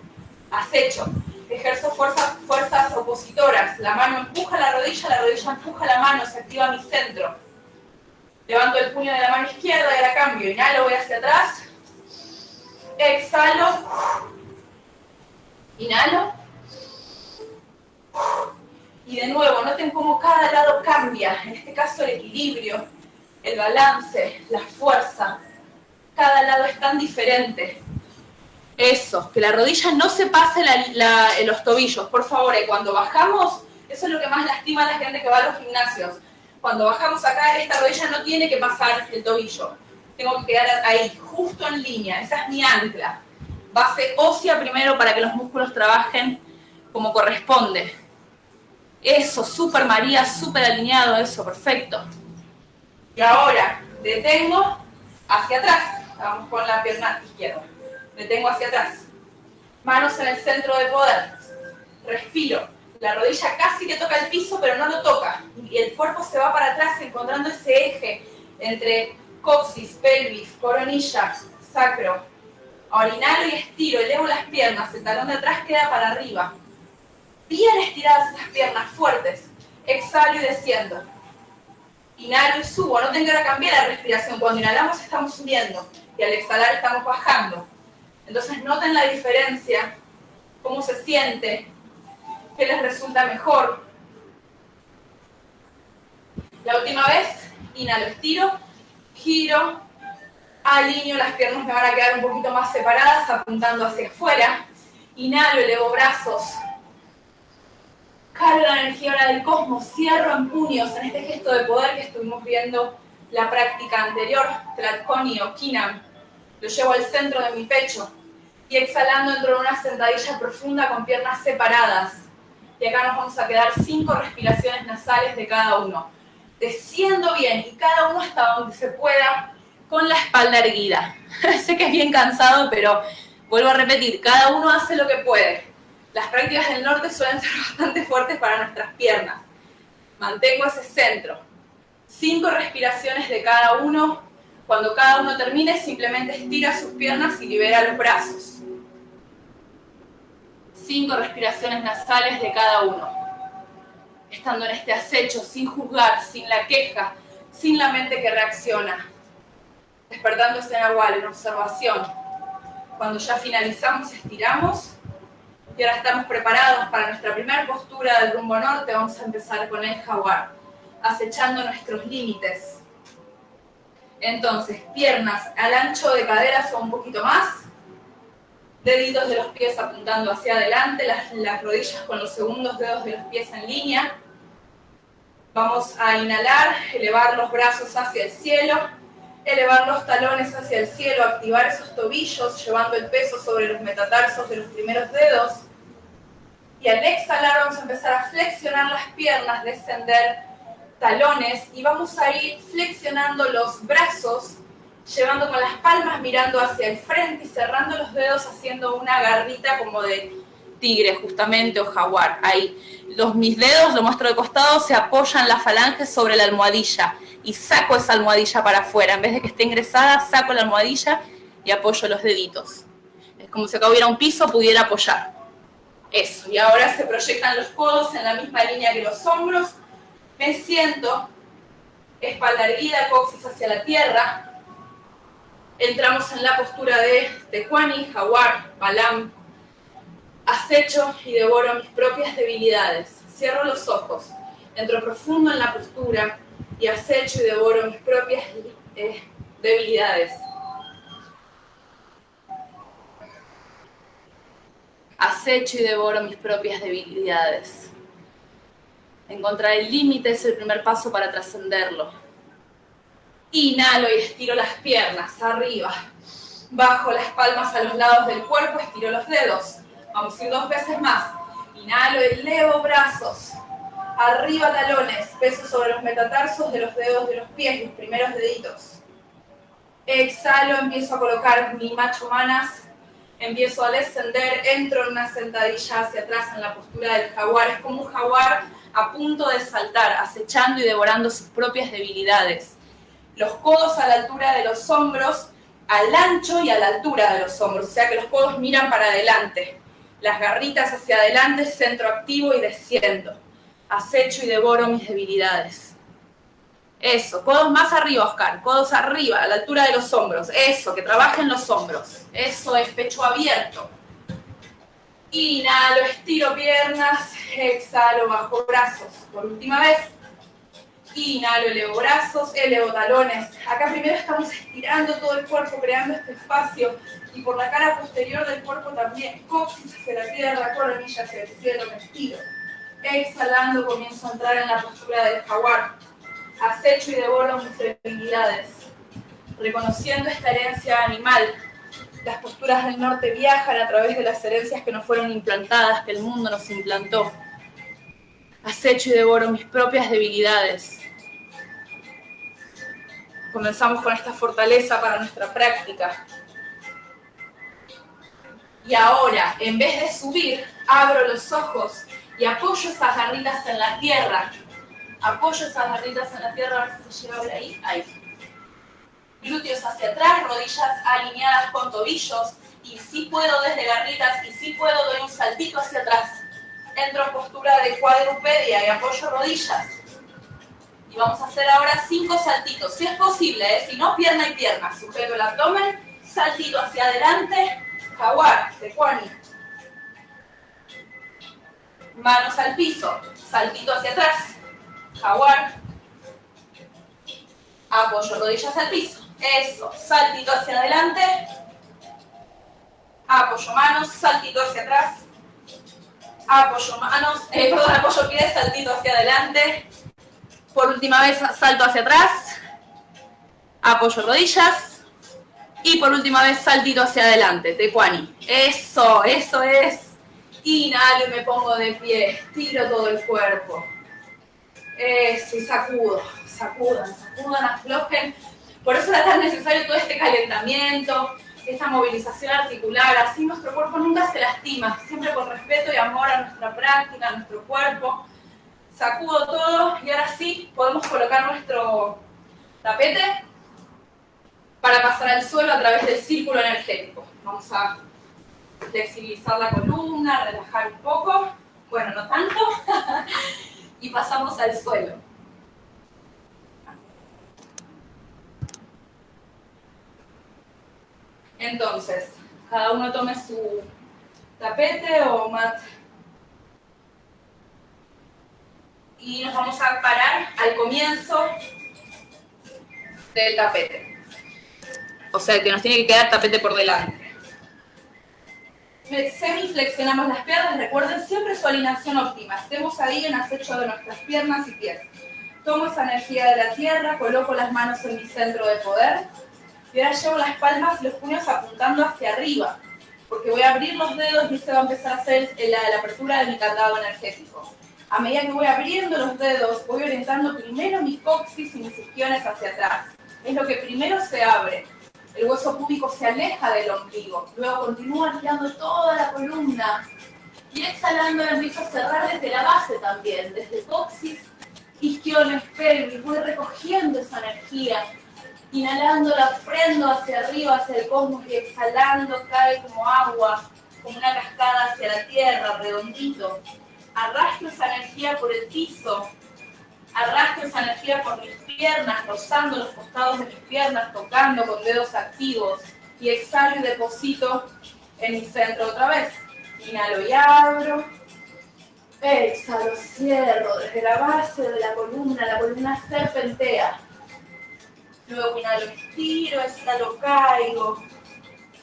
acecho ejerzo fuerzas opositoras. La mano empuja la rodilla, la rodilla empuja la mano, se activa mi centro. Levanto el puño de la mano izquierda y ahora cambio. Inhalo, voy hacia atrás. Exhalo. Inhalo. Y de nuevo, noten cómo cada lado cambia. En este caso el equilibrio, el balance, la fuerza. Cada lado es tan diferente. Eso, que la rodilla no se pase en los tobillos, por favor. Cuando bajamos, eso es lo que más lastima a la gente que va a los gimnasios. Cuando bajamos acá, esta rodilla no tiene que pasar el tobillo. Tengo que quedar ahí, justo en línea. Esa es mi ancla. Base ósea primero para que los músculos trabajen como corresponde. Eso, súper María, súper alineado, eso, perfecto. Y ahora, detengo hacia atrás. Vamos con la pierna izquierda detengo hacia atrás. Manos en el centro de poder. Respiro. La rodilla casi que toca el piso, pero no lo toca. Y el cuerpo se va para atrás encontrando ese eje entre coxis, pelvis, coronilla, sacro. Ahora inhalo y estiro, elevo las piernas, el talón de atrás queda para arriba. Bien estiradas esas piernas, fuertes. Exhalo y desciendo. Inhalo y subo, no tengo que cambiar la respiración. Cuando inhalamos estamos subiendo y al exhalar estamos bajando. Entonces noten la diferencia, cómo se siente, qué les resulta mejor. La última vez, inhalo, estiro, giro, alineo, las piernas me van a quedar un poquito más separadas, apuntando hacia afuera. Inhalo, elevo brazos. Cargo la energía ahora del cosmos, cierro en puños en este gesto de poder que estuvimos viendo la práctica anterior, Tlatkoni o Kinam. Lo llevo al centro de mi pecho y exhalando dentro de una sentadilla profunda con piernas separadas. Y acá nos vamos a quedar cinco respiraciones nasales de cada uno. Desciendo bien y cada uno hasta donde se pueda con la espalda erguida. sé que es bien cansado, pero vuelvo a repetir, cada uno hace lo que puede. Las prácticas del norte suelen ser bastante fuertes para nuestras piernas. Mantengo ese centro. Cinco respiraciones de cada uno. Cuando cada uno termine, simplemente estira sus piernas y libera los brazos cinco respiraciones nasales de cada uno. Estando en este acecho, sin juzgar, sin la queja, sin la mente que reacciona. Despertándose en agua, en observación. Cuando ya finalizamos, estiramos. Y ahora estamos preparados para nuestra primera postura del rumbo norte. Vamos a empezar con el jaguar, acechando nuestros límites. Entonces, piernas al ancho de caderas o un poquito más deditos de los pies apuntando hacia adelante, las, rodillas con los segundos dedos de los pies en línea. Vamos a inhalar, elevar los brazos hacia el cielo, elevar los talones hacia el cielo, activar esos tobillos, llevando el peso sobre los metatarsos de los primeros dedos. Y al exhalar vamos a empezar a flexionar las piernas, descender talones y vamos a ir flexionando los brazos llevando con las palmas mirando hacia el frente y cerrando los dedos haciendo una garrita como de tigre justamente o jaguar. Ahí. Los, mis dedos, lo muestro de costado, se apoyan las falanges sobre la almohadilla y saco esa almohadilla para afuera. En vez de que esté ingresada, saco la almohadilla y apoyo los deditos. Es como si acá hubiera un piso, pudiera apoyar. Eso. Y ahora se proyectan los codos en la misma línea que los hombros. Me siento, espalda erguida, coxis hacia la tierra, Entramos en la postura de Tecuani, Jaguar, Balam. Acecho y devoro mis propias debilidades. Cierro los ojos, entro profundo en la postura y acecho y devoro mis propias eh, debilidades. Acecho y devoro mis propias debilidades. Encontrar el límite es el primer paso para trascenderlo. Inhalo y estiro las piernas arriba. Bajo las palmas a los lados del cuerpo, estiro los dedos. Vamos a ir dos veces más. Inhalo, elevo brazos. Arriba talones, peso sobre los metatarsos de los dedos de los pies, los primeros deditos. Exhalo, empiezo a colocar mi macho manas. Empiezo a descender, entro en una sentadilla hacia atrás en la postura del jaguar. Es como un jaguar a punto de saltar, acechando y devorando sus propias debilidades. Los codos a la altura de los hombros, al ancho y a la altura de los hombros, o sea que los codos miran para adelante. Las garritas hacia adelante, centro activo y desciendo. Acecho y devoro mis debilidades. Eso, codos más arriba, Oscar, codos arriba, a la altura de los hombros. Eso, que trabajen los hombros. Eso es pecho abierto. Inhalo, estiro piernas, exhalo, bajo brazos. Por última vez. Inhalo, elevo brazos, elevo talones. Acá primero estamos estirando todo el cuerpo, creando este espacio. Y por la cara posterior del cuerpo también. Coxis hacia la tierra, coronilla hacia el cielo, me estiro. Exhalando, comienzo a entrar en la postura del jaguar. Acecho y devoro mis debilidades. Reconociendo esta herencia animal, las posturas del norte viajan a través de las herencias que nos fueron implantadas, que el mundo nos implantó. Acecho y devoro mis propias debilidades. Comenzamos con esta fortaleza para nuestra práctica. Y ahora, en vez de subir, abro los ojos y apoyo esas garritas en la tierra. Apoyo esas garritas en la tierra, a ver si se llega ahí. Ahí glúteos hacia atrás, rodillas alineadas con tobillos, y si puedo desde garritas, y si puedo doy un saltito hacia atrás. Entro en postura de cuadrupedia y apoyo rodillas. Y vamos a hacer ahora cinco saltitos, si es posible, ¿eh? si no, pierna y pierna. Sujeto el abdomen, saltito hacia adelante, jaguar, tecuani. Manos al piso, saltito hacia atrás, jaguar. Apoyo rodillas al piso. Eso, saltito hacia adelante. Apoyo manos, saltito hacia atrás. Apoyo manos, eh, perdón, apoyo pies, saltito hacia adelante. Por última vez, salto hacia atrás. Apoyo rodillas. Y por última vez, saltito hacia adelante, tecuani. Eso, eso es. Inhalo y me pongo de pie. Tiro todo el cuerpo. Eso, y sacudo. Sacudan, sacudan, aflojen por eso era tan necesario todo este calentamiento, esta movilización articular, así nuestro cuerpo nunca se lastima, siempre con respeto y amor a nuestra práctica, a nuestro cuerpo. Sacudo todo y ahora sí podemos colocar nuestro tapete para pasar al suelo a través del círculo energético. Vamos a flexibilizar la columna, relajar un poco, bueno, no tanto, y pasamos al suelo. Entonces, cada uno tome su tapete o mat. Y nos vamos a parar al comienzo del tapete. O sea, que nos tiene que quedar tapete por delante. Semiflexionamos las piernas, recuerden siempre su alineación óptima. Estemos ahí en acecho de nuestras piernas y pies. Tomo esa energía de la tierra, coloco las manos en mi centro de poder y ahora llevo las palmas y los puños apuntando hacia arriba, porque voy a abrir los dedos y se va a empezar a hacer la, la apertura de mi candado energético. A medida que voy abriendo los dedos, voy orientando primero mi coxis y mis isquiones hacia atrás. Es lo que primero se abre. El hueso púbico se aleja del ombligo. Luego continúa girando toda la columna. Y exhalando empiezo a cerrar desde la base también, desde coxis, isquiones, pelvis. Voy recogiendo esa energía Inhalando la prendo hacia arriba, hacia el cosmos y exhalando cae como agua, como una cascada hacia la tierra, redondito. Arrastro esa energía por el piso Arrastro esa energía por mis piernas, rozando los costados de mis piernas, tocando con dedos activos. Y exhalo y deposito en mi centro otra vez. Inhalo y abro. Exhalo, cierro desde la base de la columna, la columna serpentea. Luego inhalo, estiro, exhalo, caigo.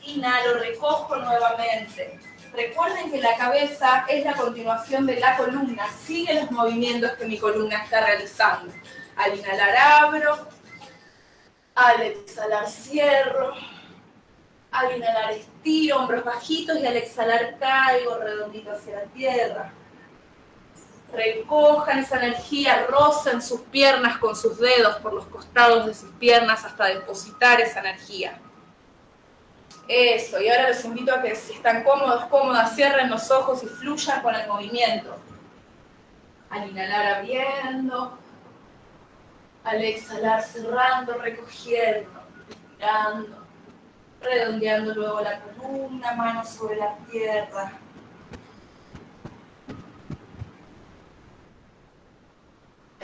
Inhalo, recojo nuevamente. Recuerden que la cabeza es la continuación de la columna, sigue los movimientos que mi columna está realizando. Al inhalar abro, al exhalar cierro, al inhalar estiro, hombros bajitos y al exhalar caigo redondito hacia la tierra. Recojan esa energía, rocen sus piernas con sus dedos por los costados de sus piernas hasta depositar esa energía. Eso, y ahora los invito a que si están cómodos, cómodas, cierren los ojos y fluyan con el movimiento. Al inhalar abriendo, al exhalar cerrando, recogiendo, respirando, redondeando luego la columna, manos sobre la tierra.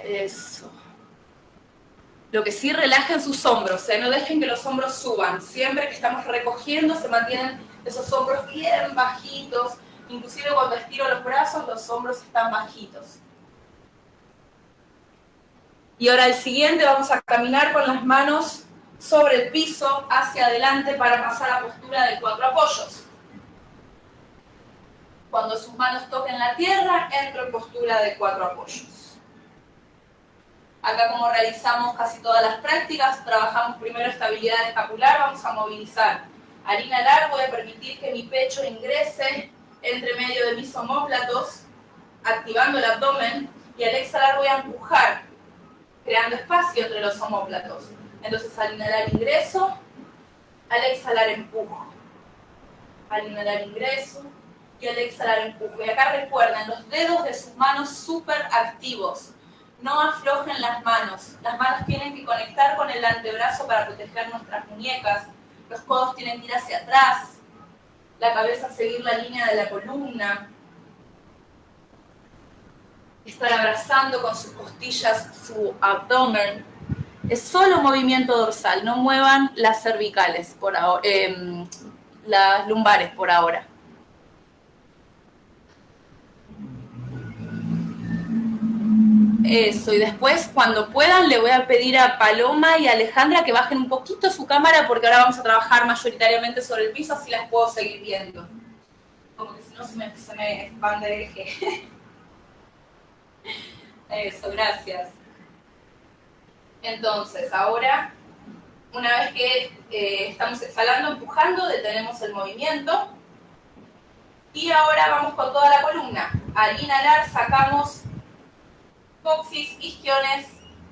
Eso. Lo que sí, relajen sus hombros, ¿eh? no dejen que los hombros suban. Siempre que estamos recogiendo, se mantienen esos hombros bien bajitos. Inclusive cuando estiro los brazos, los hombros están bajitos. Y ahora el siguiente, vamos a caminar con las manos sobre el piso, hacia adelante, para pasar a postura de cuatro apoyos. Cuando sus manos toquen la tierra, entro en postura de cuatro apoyos. Acá como realizamos casi todas las prácticas, trabajamos primero estabilidad escapular, vamos a movilizar. Al inhalar voy a permitir que mi pecho ingrese entre medio de mis omóplatos, activando el abdomen, y al exhalar voy a empujar, creando espacio entre los omóplatos. Entonces al inhalar ingreso, al exhalar empujo. Al inhalar ingreso y al exhalar empujo. Y acá recuerden, los dedos de sus manos súper activos no aflojen las manos. Las manos tienen que conectar con el antebrazo para proteger nuestras muñecas. Los codos tienen que ir hacia atrás. La cabeza seguir la línea de la columna. Estar abrazando con sus costillas su abdomen. Es solo movimiento dorsal, no muevan las cervicales por ahora, em, las lumbares por ahora. Eso, y después cuando puedan le voy a pedir a Paloma y a Alejandra que bajen un poquito su cámara porque ahora vamos a trabajar mayoritariamente sobre el piso, así las puedo seguir viendo. Como que si no se me, se me van de eje. Eso, gracias. Entonces, ahora, una vez que eh, estamos exhalando, empujando, detenemos el movimiento. Y ahora vamos con toda la columna. Al inhalar sacamos coxis, isquiones,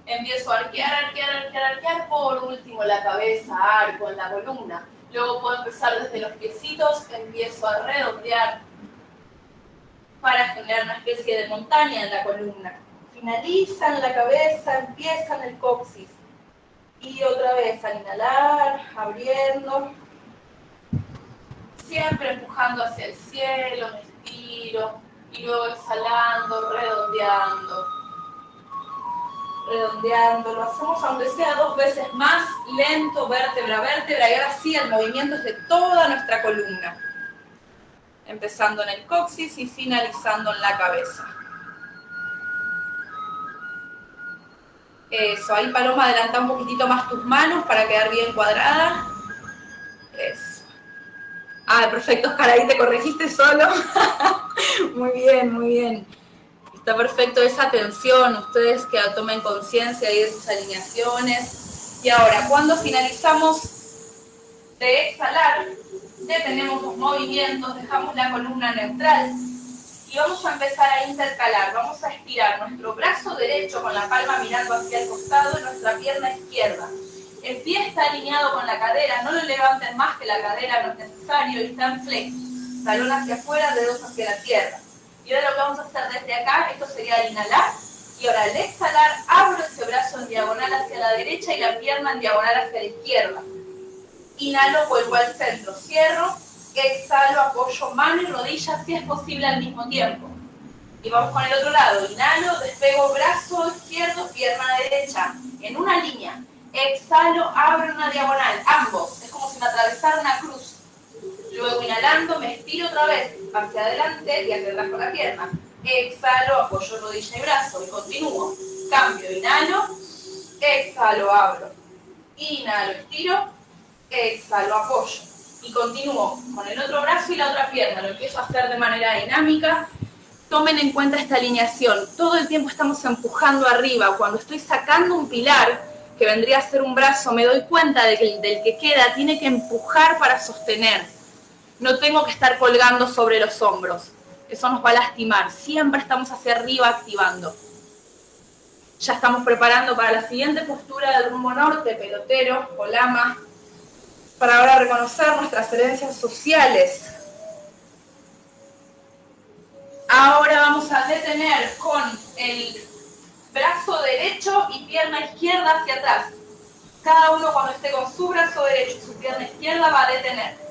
empiezo a arquear, arquear, arquear, arquear, por último la cabeza, arco en la columna. Luego puedo empezar desde los piecitos, empiezo a redondear para generar una especie de montaña en la columna. Finalizan la cabeza, empiezan el coxis. Y otra vez al inhalar, abriendo, siempre empujando hacia el cielo, me estiro, y luego exhalando, redondeando redondeando, lo hacemos aunque sea dos veces más, lento, vértebra a vértebra, y ahora sí el movimiento es de toda nuestra columna. Empezando en el coxis y finalizando en la cabeza. Eso, ahí Paloma adelanta un poquitito más tus manos para quedar bien cuadrada. Eso. Ah, perfecto, Oscar, ahí te corregiste solo. muy bien, muy bien. Está perfecto esa atención, ustedes que tomen conciencia de sus alineaciones. Y ahora, cuando finalizamos de exhalar, detenemos los movimientos, dejamos la columna neutral y vamos a empezar a intercalar. Vamos a estirar nuestro brazo derecho con la palma mirando hacia el costado y nuestra pierna izquierda. El pie está alineado con la cadera, no lo levanten más que la cadera, no es necesario, y está en flex. Talón hacia afuera, dedos hacia la tierra. Y ahora lo que vamos a hacer desde acá, esto sería el inhalar, y ahora al exhalar, abro ese brazo en diagonal hacia la derecha y la pierna en diagonal hacia la izquierda. Inhalo, vuelvo al centro, cierro, exhalo, apoyo mano y rodilla si es posible al mismo tiempo. Y vamos con el otro lado. Inhalo, despego brazo izquierdo, pierna derecha. En una línea. Exhalo, abro una diagonal. Ambos. Es como si me atravesara una cruz. Luego inhalando, me estiro otra vez hacia adelante y hacia atrás con la pierna. Exhalo, apoyo rodilla y brazo y continúo. Cambio, inhalo, exhalo, abro. Inhalo, estiro, exhalo, apoyo. Y continúo con el otro brazo y la otra pierna. Lo empiezo a hacer de manera dinámica. Tomen en cuenta esta alineación. Todo el tiempo estamos empujando arriba. Cuando estoy sacando un pilar, que vendría a ser un brazo, me doy cuenta de que el del que queda tiene que empujar para sostener. No tengo que estar colgando sobre los hombros. Eso nos va a lastimar. Siempre estamos hacia arriba activando. Ya estamos preparando para la siguiente postura del rumbo norte, pelotero o lama, para ahora reconocer nuestras herencias sociales. Ahora vamos a detener con el brazo derecho y pierna izquierda hacia atrás. Cada uno cuando esté con su brazo derecho y su pierna izquierda va a detener.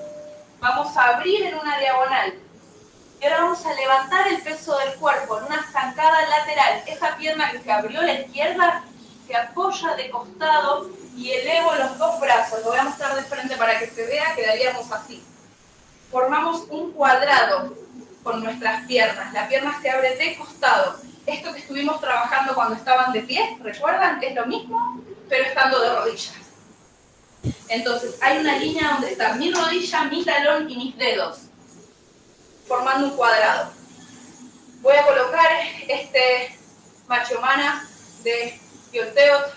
Vamos a abrir en una diagonal. Y ahora vamos a levantar el peso del cuerpo en una zancada lateral. Esa pierna que se abrió a la izquierda se apoya de costado y elevo los dos brazos. Lo voy a mostrar de frente para que se vea, quedaríamos así. Formamos un cuadrado con nuestras piernas. La pierna se abre de costado. Esto que estuvimos trabajando cuando estaban de pie, ¿recuerdan? Es lo mismo, pero estando de rodillas. Entonces, hay una línea donde está mi rodilla, mi talón y mis dedos, formando un cuadrado. Voy a colocar este machomana de Yoteot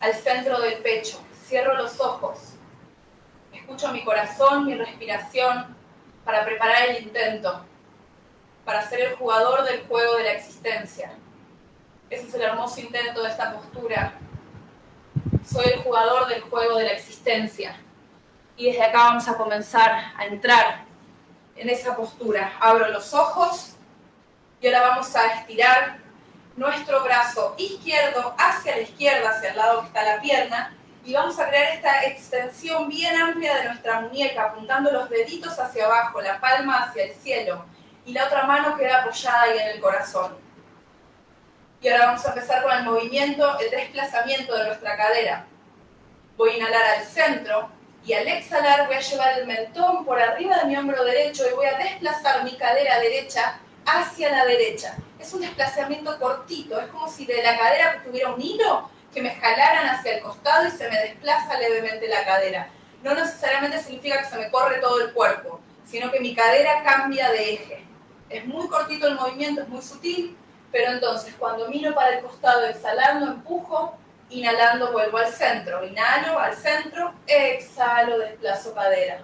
al centro del pecho. Cierro los ojos. Escucho mi corazón, mi respiración para preparar el intento, para ser el jugador del juego de la existencia. Ese es el hermoso intento de esta postura. Soy el jugador del juego de la existencia. Y desde acá vamos a comenzar a entrar en esa postura. Abro los ojos y ahora vamos a estirar nuestro brazo izquierdo hacia la izquierda, hacia el lado que está la pierna, y vamos a crear esta extensión bien amplia de nuestra muñeca, apuntando los deditos hacia abajo, la palma hacia el cielo, y la otra mano queda apoyada ahí en el corazón. Y ahora vamos a empezar con el movimiento, el desplazamiento de nuestra cadera. Voy a inhalar al centro y al exhalar voy a llevar el mentón por arriba de mi hombro derecho y voy a desplazar mi cadera derecha hacia la derecha. Es un desplazamiento cortito, es como si de la cadera tuviera un hilo que me jalaran hacia el costado y se me desplaza levemente la cadera. No necesariamente significa que se me corre todo el cuerpo, sino que mi cadera cambia de eje. Es muy cortito el movimiento, es muy sutil, pero entonces cuando miro para el costado exhalando, empujo, inhalando vuelvo al centro. Inhalo al centro, exhalo, desplazo cadera.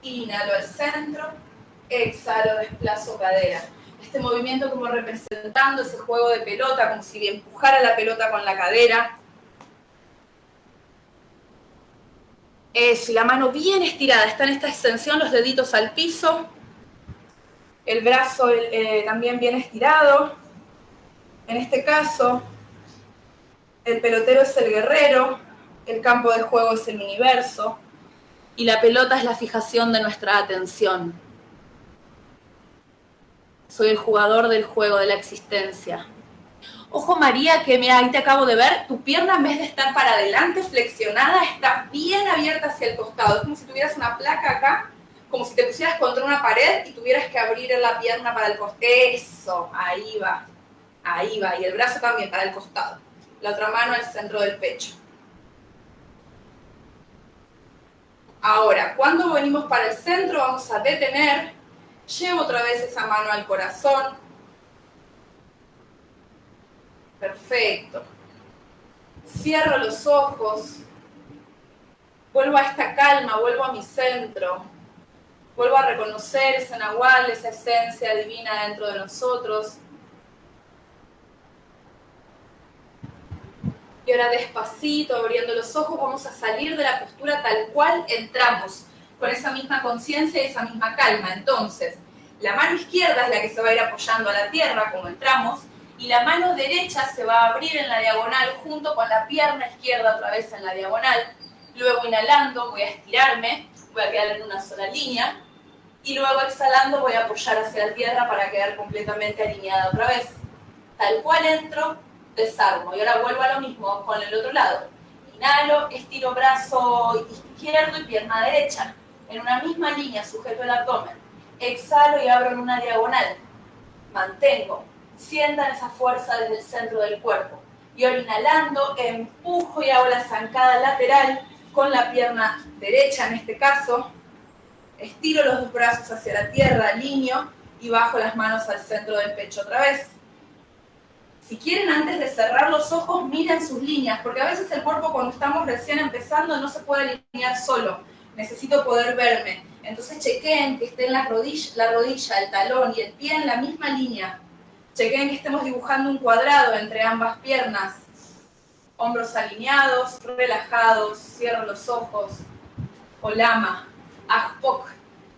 Inhalo al centro, exhalo, desplazo cadera. Este movimiento como representando ese juego de pelota, como si empujara la pelota con la cadera. Eso, y la mano bien estirada, está en esta extensión, los deditos al piso, el brazo eh, también bien estirado. En este caso, el pelotero es el guerrero, el campo de juego es el universo y la pelota es la fijación de nuestra atención. Soy el jugador del juego de la existencia. Ojo María, que me, ahí te acabo de ver, tu pierna en vez de estar para adelante, flexionada, está bien abierta hacia el costado. Es como si tuvieras una placa acá, como si te pusieras contra una pared y tuvieras que abrir la pierna para el costado. Eso, ahí va, ahí va. Y el brazo también para el costado. La otra mano al centro del pecho. Ahora, cuando venimos para el centro, vamos a detener Llevo otra vez esa mano al corazón. Perfecto. Cierro los ojos. Vuelvo a esta calma, vuelvo a mi centro. Vuelvo a reconocer ese nahual, esa esencia divina dentro de nosotros. Y ahora despacito, abriendo los ojos, vamos a salir de la postura tal cual entramos con esa misma conciencia y esa misma calma. Entonces, la mano izquierda es la que se va a ir apoyando a la tierra, como entramos, y la mano derecha se va a abrir en la diagonal junto con la pierna izquierda otra vez en la diagonal. Luego inhalando voy a estirarme, voy a quedar en una sola línea. y luego exhalando voy a apoyar hacia la tierra para quedar completamente alineada otra vez. Tal cual entro, desarmo y ahora vuelvo a lo mismo con el otro lado. Inhalo, estiro brazo izquierdo y pierna derecha. En una misma línea sujeto el abdomen. Exhalo y abro en una diagonal. Mantengo. Sientan esa fuerza desde el centro del cuerpo. Y ahora inhalando, empujo y hago la zancada lateral con la pierna derecha en este caso. Estiro los dos brazos hacia la tierra, alineo y bajo las manos al centro del pecho otra vez. Si quieren, antes de cerrar los ojos, miren sus líneas, porque a veces el cuerpo cuando estamos recién empezando no se puede alinear solo. Necesito poder verme. Entonces chequeen que estén la rodilla, el talón y el pie en la misma línea. Chequeen que estemos dibujando un cuadrado entre ambas piernas. Hombros alineados, relajados, cierro los ojos. O lama, ajpok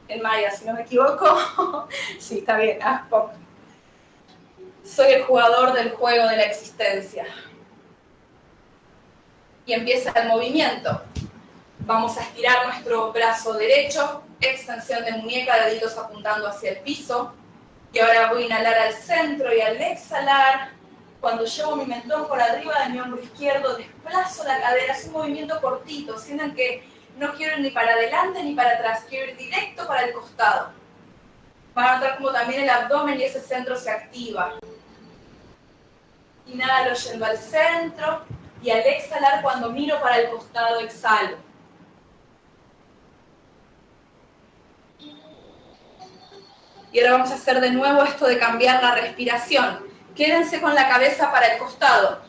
en maya, si no me equivoco. sí, está bien, ajpok soy el jugador del juego de la existencia. Y empieza el movimiento. Vamos a estirar nuestro brazo derecho, extensión de muñeca, deditos apuntando hacia el piso. Y ahora voy a inhalar al centro y al exhalar, cuando llevo mi mentón por arriba de mi hombro izquierdo, desplazo la cadera, es un movimiento cortito, sientan que no quiero ir ni para adelante ni para atrás, quiero ir directo para el costado. Van a notar como también el abdomen y ese centro se activa. Inhalo yendo al centro y al exhalar cuando miro para el costado exhalo. Y ahora vamos a hacer de nuevo esto de cambiar la respiración. Quédense con la cabeza para el costado.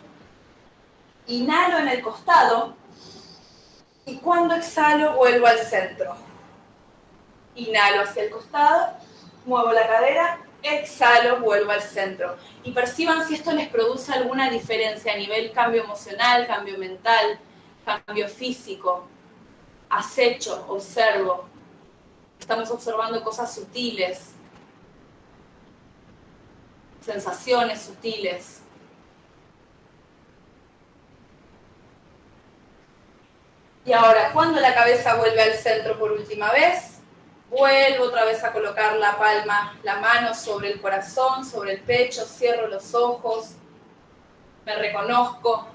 Inhalo en el costado y cuando exhalo vuelvo al centro. Inhalo hacia el costado, muevo la cadera exhalo, vuelvo al centro. Y perciban si esto les produce alguna diferencia a nivel cambio emocional, cambio mental, cambio físico. Acecho, observo. Estamos observando cosas sutiles, sensaciones sutiles. Y ahora, cuando la cabeza vuelve al centro por última vez, Vuelvo otra vez a colocar la palma, la mano sobre el corazón, sobre el pecho, cierro los ojos, me reconozco.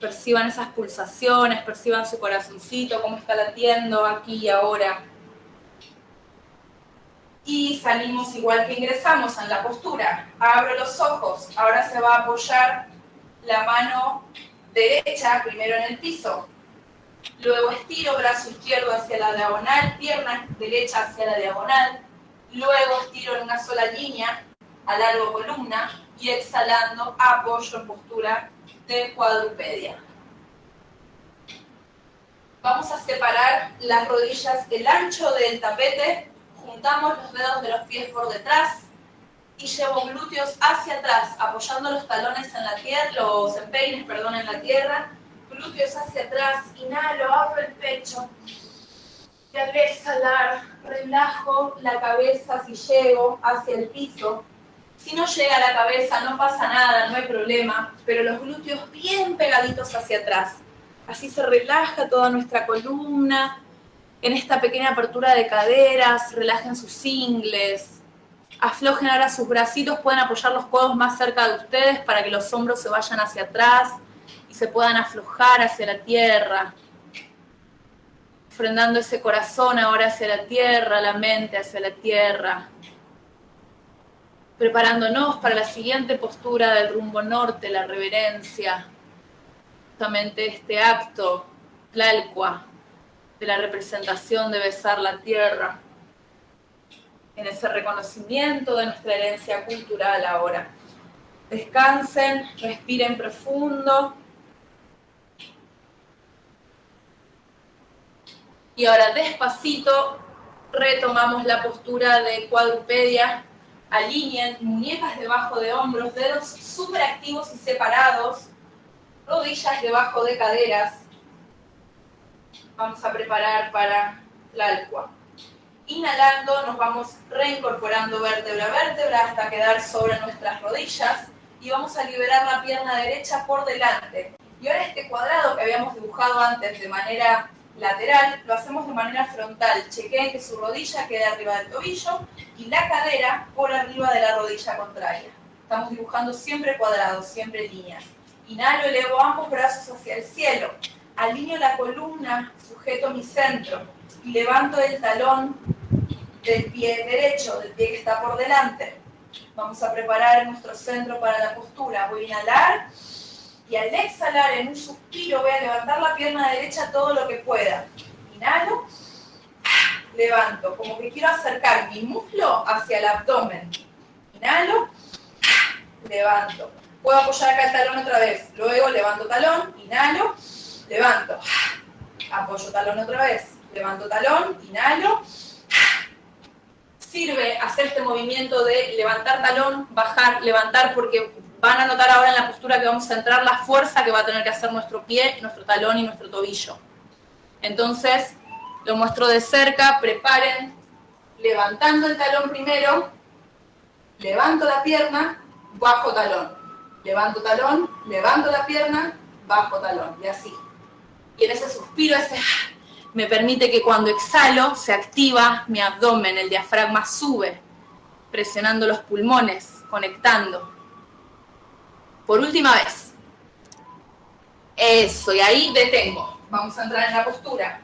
Perciban esas pulsaciones, perciban su corazoncito, cómo está latiendo aquí y ahora. Y salimos igual que ingresamos en la postura. Abro los ojos. Ahora se va a apoyar la mano derecha primero en el piso, Luego estiro brazo izquierdo hacia la diagonal, pierna derecha hacia la diagonal. Luego estiro en una sola línea, a largo columna, y exhalando apoyo en postura de cuadrupedia. Vamos a separar las rodillas, el ancho del tapete, juntamos los dedos de los pies por detrás y llevo glúteos hacia atrás, apoyando los talones en la tierra, los empeines, perdón, en la tierra, glúteos hacia atrás, inhalo, abro el pecho. Y al exhalar, relajo la cabeza si llego hacia el piso. Si no llega a la cabeza, no pasa nada, no hay problema, pero los glúteos bien pegaditos hacia atrás. Así se relaja toda nuestra columna. En esta pequeña apertura de caderas, relajen sus ingles. Aflojen ahora sus bracitos, pueden apoyar los codos más cerca de ustedes para que los hombros se vayan hacia atrás y se puedan aflojar hacia la tierra, ofrendando ese corazón ahora hacia la tierra, la mente hacia la tierra, preparándonos para la siguiente postura del rumbo norte, la reverencia, justamente este acto, Tlalcua, de la representación de besar la tierra, en ese reconocimiento de nuestra herencia cultural ahora. Descansen, respiren profundo. Y ahora despacito retomamos la postura de cuadrupedia. Alineen muñecas debajo de hombros, dedos súper activos y separados, rodillas debajo de caderas. Vamos a preparar para la alcua. Inhalando nos vamos reincorporando vértebra a vértebra hasta quedar sobre nuestras rodillas y vamos a liberar la pierna derecha por delante. Y ahora este cuadrado que habíamos dibujado antes de manera lateral, lo hacemos de manera frontal. Chequeen que su rodilla quede arriba del tobillo y la cadera por arriba de la rodilla contraria. Estamos dibujando siempre cuadrados, siempre líneas. Inhalo, elevo ambos brazos hacia el cielo. Alineo la columna, sujeto mi centro y levanto el talón del pie derecho, del pie que está por delante. Vamos a preparar nuestro centro para la postura. Voy a inhalar y al exhalar en un suspiro voy a levantar la pierna derecha todo lo que pueda. Inhalo, levanto, como que quiero acercar mi muslo hacia el abdomen. Inhalo, levanto. Puedo apoyar acá el talón otra vez. Luego levanto talón, inhalo, levanto. Apoyo talón otra vez. Levanto talón, inhalo. Sirve hacer este movimiento de levantar talón, bajar, levantar, porque van a notar ahora en la postura que vamos a entrar la fuerza que va a tener que hacer nuestro pie, nuestro talón y nuestro tobillo. Entonces, lo muestro de cerca, preparen, levantando el talón primero, levanto la pierna, bajo talón, levanto talón, levanto la pierna, bajo talón, y así. Y en ese suspiro, ese me permite que cuando exhalo se activa mi abdomen, el diafragma sube, presionando los pulmones, conectando. Por última vez. Eso, y ahí detengo. Vamos a entrar en la postura.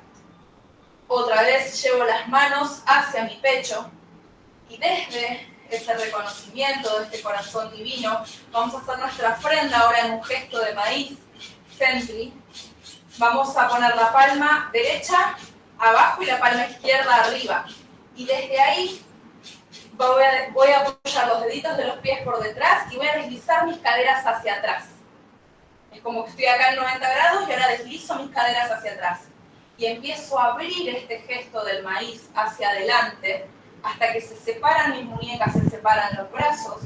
Otra vez llevo las manos hacia mi pecho y desde ese reconocimiento de este corazón divino, vamos a hacer nuestra ofrenda ahora en un gesto de maíz, Sentry, Vamos a poner la palma derecha abajo y la palma izquierda arriba. Y desde ahí voy a, apoyar los deditos de los pies por detrás y voy a deslizar mis caderas hacia atrás. Es como que estoy acá en 90 grados y ahora deslizo mis caderas hacia atrás. Y empiezo a abrir este gesto del maíz hacia adelante hasta que se separan mis muñecas, se separan los brazos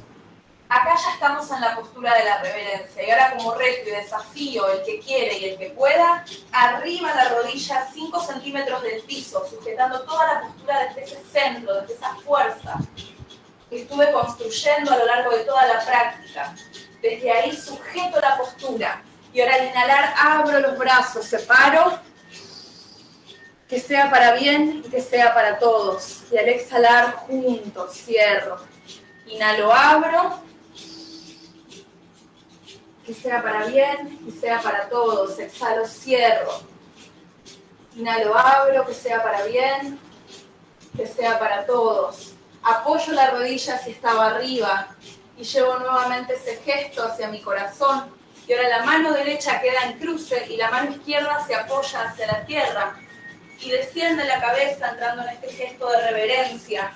Acá ya estamos en la postura de la reverencia y ahora como reto y desafío, el que quiere y el que pueda, arriba la rodilla 5 centímetros del piso, sujetando toda la postura desde ese centro, desde esa fuerza que estuve construyendo a lo largo de toda la práctica. Desde ahí sujeto la postura y ahora al inhalar abro los brazos, separo, que sea para bien y que sea para todos. Y al exhalar juntos, cierro. Inhalo, abro que sea para bien, que sea para todos. Exhalo, cierro. Inhalo, abro, que sea para bien, que sea para todos. Apoyo la rodilla si estaba arriba y llevo nuevamente ese gesto hacia mi corazón. Y ahora la mano derecha queda en cruce y la mano izquierda se apoya hacia la tierra. Y desciende la cabeza entrando en este gesto de reverencia.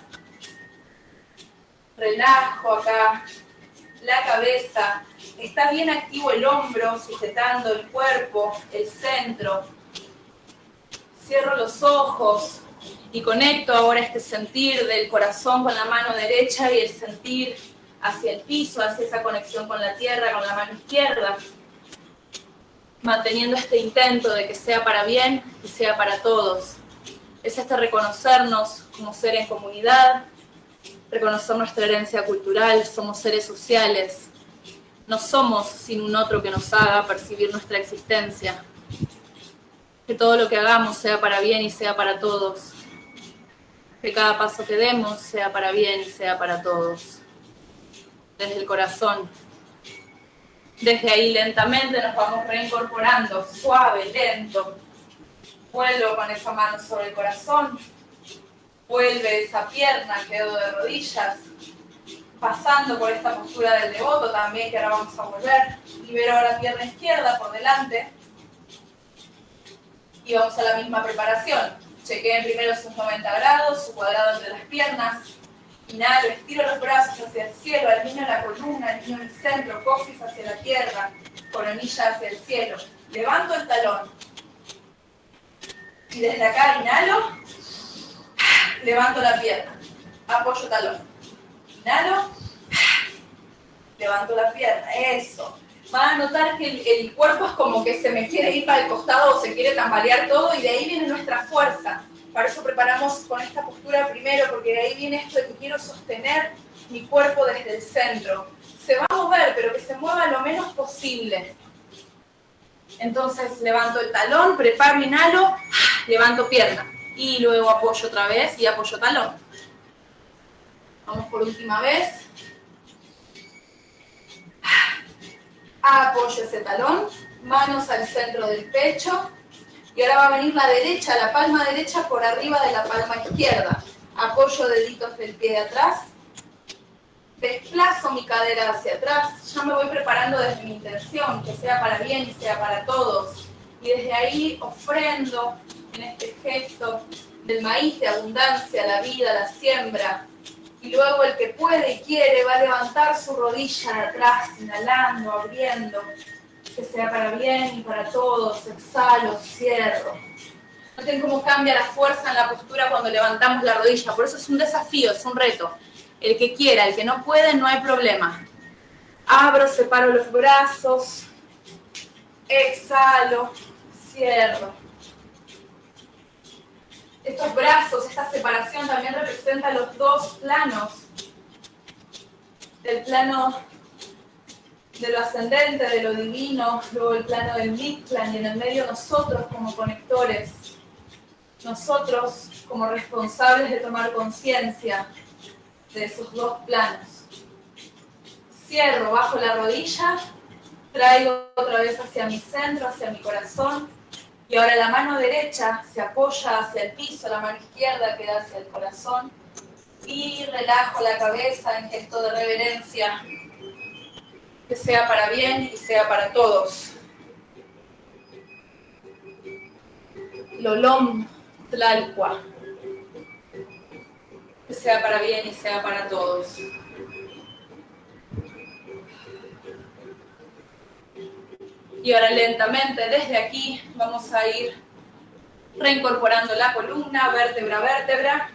Relajo acá la cabeza, está bien activo el hombro, sujetando el cuerpo, el centro. Cierro los ojos y conecto ahora este sentir del corazón con la mano derecha y el sentir hacia el piso, hacia esa conexión con la tierra, con la mano izquierda, manteniendo este intento de que sea para bien y sea para todos. Es este reconocernos como ser en comunidad, reconocer nuestra herencia cultural, somos seres sociales, no somos sin un otro que nos haga percibir nuestra existencia. Que todo lo que hagamos sea para bien y sea para todos. Que cada paso que demos sea para bien y sea para todos. Desde el corazón. Desde ahí lentamente nos vamos reincorporando, suave, lento. Vuelvo con esa mano sobre el corazón Vuelve esa pierna, quedo de rodillas, pasando por esta postura del devoto también, que ahora vamos a volver. Libero ahora pierna izquierda por delante. Y vamos a la misma preparación. Chequeen primero sus 90 grados, su cuadrado entre las piernas. Inhalo, estiro los brazos hacia el cielo, alineo la columna, alineo el centro, coxis hacia la tierra, coronilla hacia el cielo. Levanto el talón. Y desde acá inhalo levanto la pierna, apoyo talón, inhalo, levanto la pierna, eso. Van a notar que el, cuerpo es como que se me quiere ir para el costado o se quiere tambalear todo y de ahí viene nuestra fuerza. Para eso preparamos con esta postura primero, porque de ahí viene esto de que quiero sostener mi cuerpo desde el centro. Se va a mover, pero que se mueva lo menos posible. Entonces levanto el talón, preparo, inhalo, levanto pierna. Y luego apoyo otra vez y apoyo talón. Vamos por última vez. Apoyo ese talón, manos al centro del pecho. Y ahora va a venir la derecha, la palma derecha por arriba de la palma izquierda. Apoyo deditos del pie de atrás. Desplazo mi cadera hacia atrás. Ya me voy preparando desde mi intención, que sea para bien y sea para todos. Y desde ahí ofrendo en este gesto del maíz de abundancia, la vida, la siembra, y luego el que puede y quiere va a levantar su rodilla atrás, inhalando, abriendo, que sea para bien y para todos. Exhalo, cierro. Noten cómo cambia la fuerza en la postura cuando levantamos la rodilla. Por eso es un desafío, es un reto. El que quiera, el que no puede, no hay problema. Abro, separo los brazos. Exhalo, cierro estos brazos, esta separación también representa los dos planos. El plano de lo ascendente, de lo divino, luego el plano del Mictlan y en el medio nosotros como conectores, nosotros como responsables de tomar conciencia de esos dos planos. Cierro bajo la rodilla, traigo otra vez hacia mi centro, hacia mi corazón, y ahora la mano derecha se apoya hacia el piso, la mano izquierda queda hacia el corazón. Y relajo la cabeza en gesto de reverencia. Que sea para bien y sea para todos. Lolom Tlalcua. Que sea para bien y sea para todos. Y ahora lentamente desde aquí vamos a ir reincorporando la columna, vértebra a vértebra.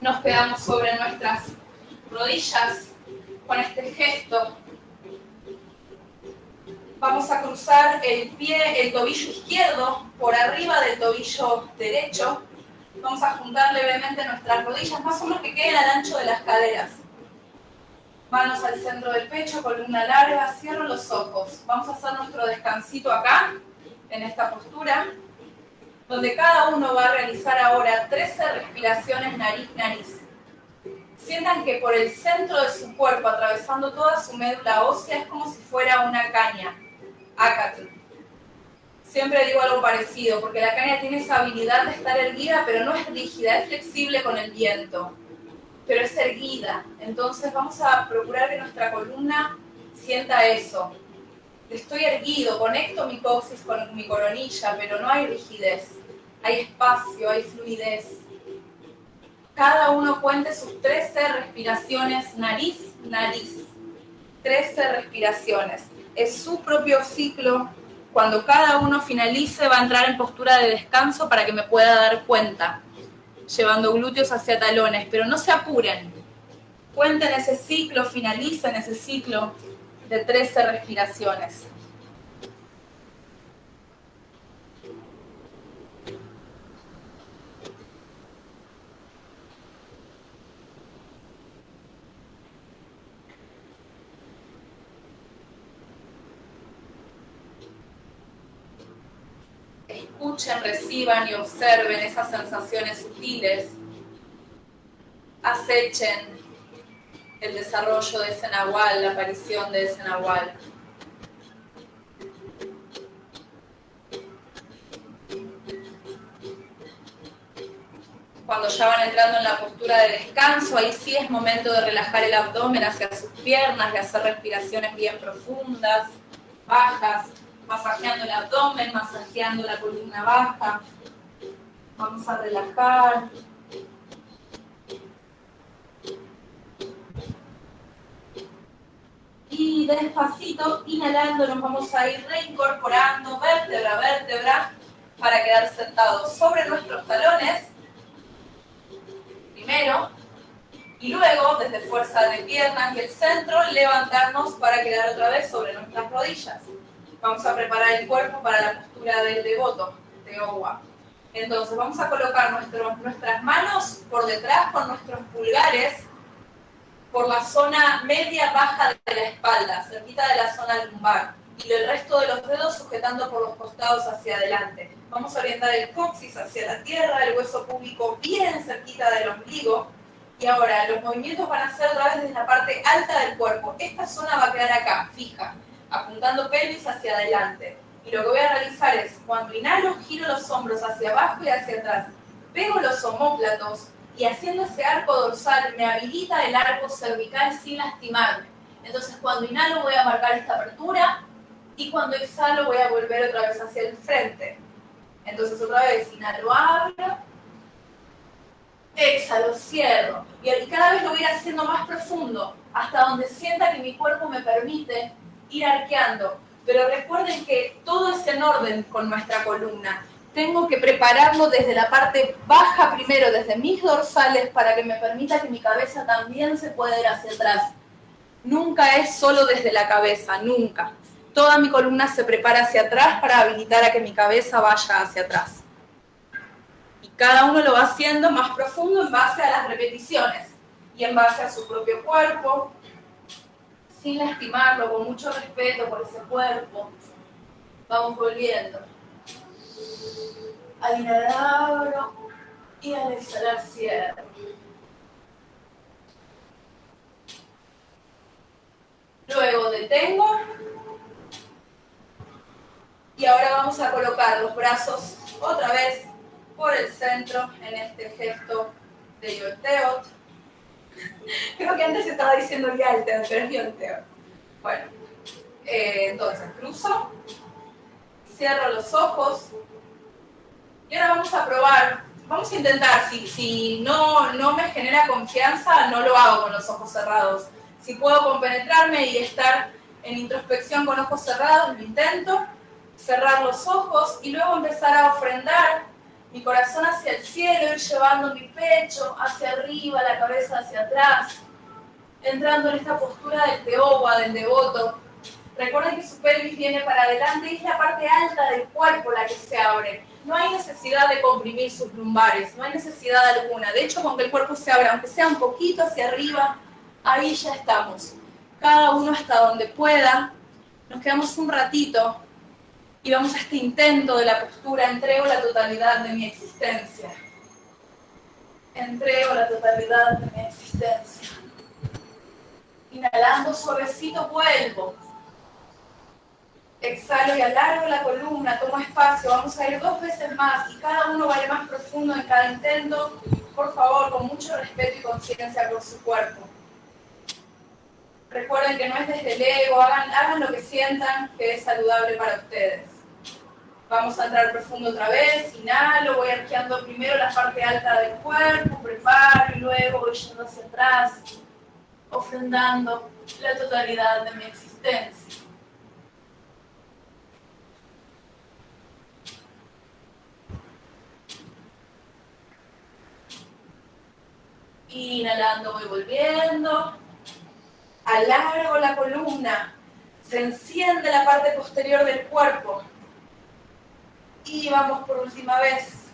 Nos quedamos sobre nuestras rodillas con este gesto. Vamos a cruzar el pie, el tobillo izquierdo por arriba del tobillo derecho. Vamos a juntar levemente nuestras rodillas, más o menos que queden al ancho de las caderas. Manos al centro del pecho, columna larga, cierro los ojos. Vamos a hacer nuestro descansito acá, en esta postura, donde cada uno va a realizar ahora 13 respiraciones nariz-nariz. Sientan que por el centro de su cuerpo, atravesando toda su médula ósea, es como si fuera una caña, acatl. Siempre digo algo parecido, porque la caña tiene esa habilidad de estar erguida, pero no es rígida, es flexible con el viento pero es erguida. Entonces vamos a procurar que nuestra columna sienta eso. Estoy erguido, conecto mi coxis con mi coronilla, pero no hay rigidez. Hay espacio, hay fluidez. Cada uno cuente sus 13 respiraciones nariz, nariz. 13 respiraciones. Es su propio ciclo. Cuando cada uno finalice va a entrar en postura de descanso para que me pueda dar cuenta llevando glúteos hacia talones, pero no se apuren. Cuenten ese ciclo, finalicen ese ciclo de 13 respiraciones. Escuchen, reciban y observen esas sensaciones sutiles, acechen el desarrollo de ese nahual, la aparición de ese nahual. Cuando ya van entrando en la postura de descanso, ahí sí es momento de relajar el abdomen hacia sus piernas, de hacer respiraciones bien profundas, bajas, masajeando el abdomen, masajeando la columna baja. Vamos a relajar. Y despacito, inhalando, nos vamos a ir reincorporando vértebra a vértebra para quedar sentados sobre nuestros talones. Primero. Y luego, desde fuerza de piernas y el centro, levantarnos para quedar otra vez sobre nuestras rodillas vamos a preparar el cuerpo para la postura del devoto, de Owa. Entonces vamos a colocar nuestras manos por detrás con nuestros pulgares por la zona media baja de la espalda, cerquita de la zona lumbar. y el resto de los dedos sujetando por los costados hacia adelante. Vamos a orientar el coxis hacia la tierra, el hueso púbico bien cerquita del ombligo. Y ahora los movimientos van a ser otra vez desde la parte alta del cuerpo. Esta zona va a quedar acá, fija, apuntando pelvis hacia adelante. Y lo que voy a realizar es, cuando inhalo, giro los hombros hacia abajo y hacia atrás. Pego los homóplatos y haciendo ese arco dorsal me habilita el arco cervical sin lastimarme. Entonces cuando inhalo voy a marcar esta apertura y cuando exhalo voy a volver otra vez hacia el frente. Entonces otra vez inhalo, abro, exhalo, cierro. Y cada vez lo voy a haciendo más profundo, hasta donde sienta que mi cuerpo me permite ir arqueando. Pero recuerden que todo es en orden con nuestra columna. Tengo que prepararlo desde la parte baja primero, desde mis dorsales, para que me permita que mi cabeza también se pueda ir hacia atrás. Nunca es solo desde la cabeza, nunca toda mi columna se prepara hacia atrás para habilitar a que mi cabeza vaya hacia atrás. Y cada uno lo va haciendo más profundo en base a las repeticiones y en base a su propio cuerpo, sin lastimarlo, con mucho respeto por ese cuerpo. Vamos volviendo. Al inhalar abro y al exhalar cierro. Luego detengo y ahora vamos a colocar los brazos otra vez por el centro en este gesto de Yolteot. Creo que antes estaba diciendo Yalteot, pero es Yolteot. Bueno, eh, entonces cruzo, cierro los ojos y ahora vamos a probar. Vamos a intentar, si, si no, no me genera confianza, no lo hago con los ojos cerrados. Si puedo compenetrarme y estar en introspección con ojos cerrados, lo intento cerrar los ojos y luego empezar a ofrendar mi corazón hacia el cielo, ir llevando mi pecho hacia arriba, la cabeza hacia atrás, entrando en esta postura del teoba, del devoto. Recuerden que su pelvis viene para adelante y es la parte alta del cuerpo la que se abre. No hay necesidad de comprimir sus lumbares, no hay necesidad alguna. De hecho, con el cuerpo se abra, aunque sea un poquito hacia arriba, ahí ya estamos. Cada uno hasta donde pueda. Nos quedamos un ratito y vamos a este intento de la postura, entrego la totalidad de mi existencia. Entrego la totalidad de mi existencia. Inhalando suavecito vuelvo. Exhalo y alargo la columna, tomo espacio. Vamos a ir dos veces más y cada uno va a ir más profundo en cada intento. Por favor, con mucho respeto y conciencia por su cuerpo. Recuerden que no es desde el ego, hagan, hagan lo que sientan que es saludable para ustedes. Vamos a entrar profundo otra vez, inhalo, voy arqueando primero la parte alta del cuerpo, preparo y luego voy yendo hacia atrás, ofrendando la totalidad de mi existencia. Inhalando voy volviendo, alargo la columna, se enciende la parte posterior del cuerpo, y vamos por última vez.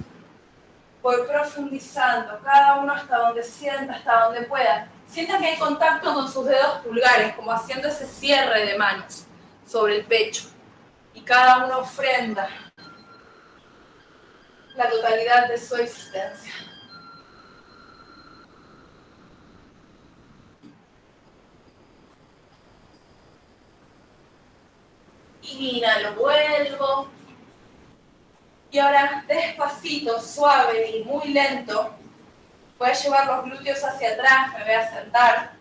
Voy profundizando, cada uno hasta donde sienta, hasta donde pueda. Sienta que hay contacto con sus dedos pulgares, como haciendo ese cierre de manos sobre el pecho. Y cada uno ofrenda la totalidad de su existencia. Inhalo, vuelvo. Y ahora despacito, suave y muy lento, voy a llevar los glúteos hacia atrás, me voy a sentar.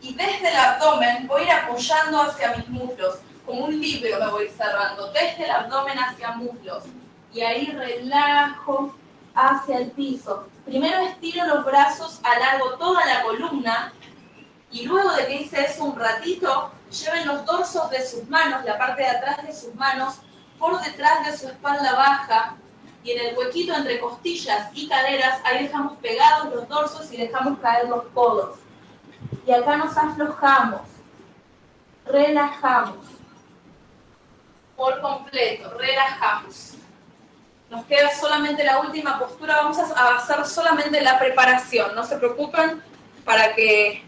Y desde el abdomen voy a ir apoyando hacia mis muslos, como un libro me voy cerrando, desde el abdomen hacia muslos. Y ahí relajo hacia el piso. Primero estiro los brazos, alargo toda la columna y luego de que hice eso un ratito, lleven los dorsos de sus manos, la parte de atrás de sus manos, por detrás de su espalda baja y en el huequito entre costillas y caderas, ahí dejamos pegados los dorsos y dejamos caer los codos. Y acá nos aflojamos, relajamos, por completo, relajamos. Nos queda solamente la última postura, vamos a hacer solamente la preparación, no se preocupen para que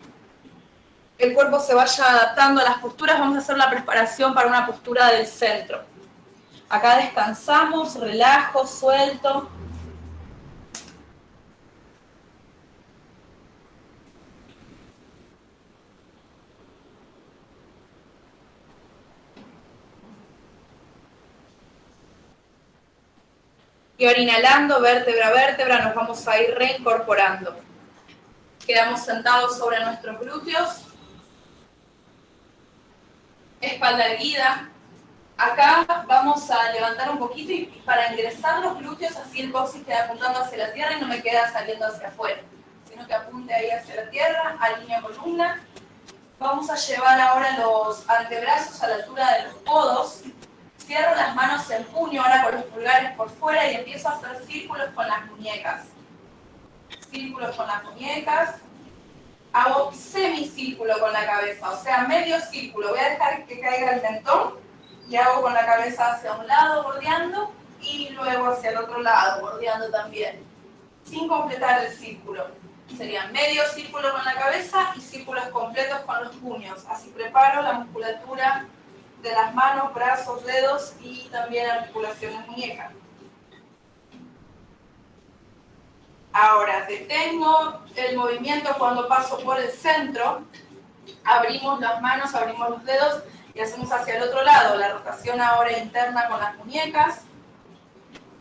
el cuerpo se vaya adaptando a las posturas, vamos a hacer la preparación para una postura del centro. Acá descansamos, relajo, suelto. Y ahora inhalando, vértebra a vértebra, nos vamos a ir reincorporando. Quedamos sentados sobre nuestros glúteos. Espalda erguida. Acá vamos a levantar un poquito y para ingresar los glúteos, así el coxis queda apuntando hacia la tierra y no me queda saliendo hacia afuera, sino que apunte ahí hacia la tierra, alinea columna. Vamos a llevar ahora los antebrazos a la altura de los codos Cierro las manos en puño, ahora con los pulgares por fuera y empiezo a hacer círculos con las muñecas. Círculos con las muñecas. Hago semicírculo con la cabeza, o sea, medio círculo. Voy a dejar que caiga el mentón y hago con la cabeza hacia un lado bordeando y luego hacia el otro lado bordeando también, sin completar el círculo. Serían medio círculo con la cabeza y círculos completos con los puños. Así preparo la musculatura de las manos, brazos, dedos y también articulaciones muñecas. Ahora, detengo el movimiento cuando paso por el centro, abrimos las manos, abrimos los dedos y hacemos hacia el otro lado, la rotación ahora interna con las muñecas.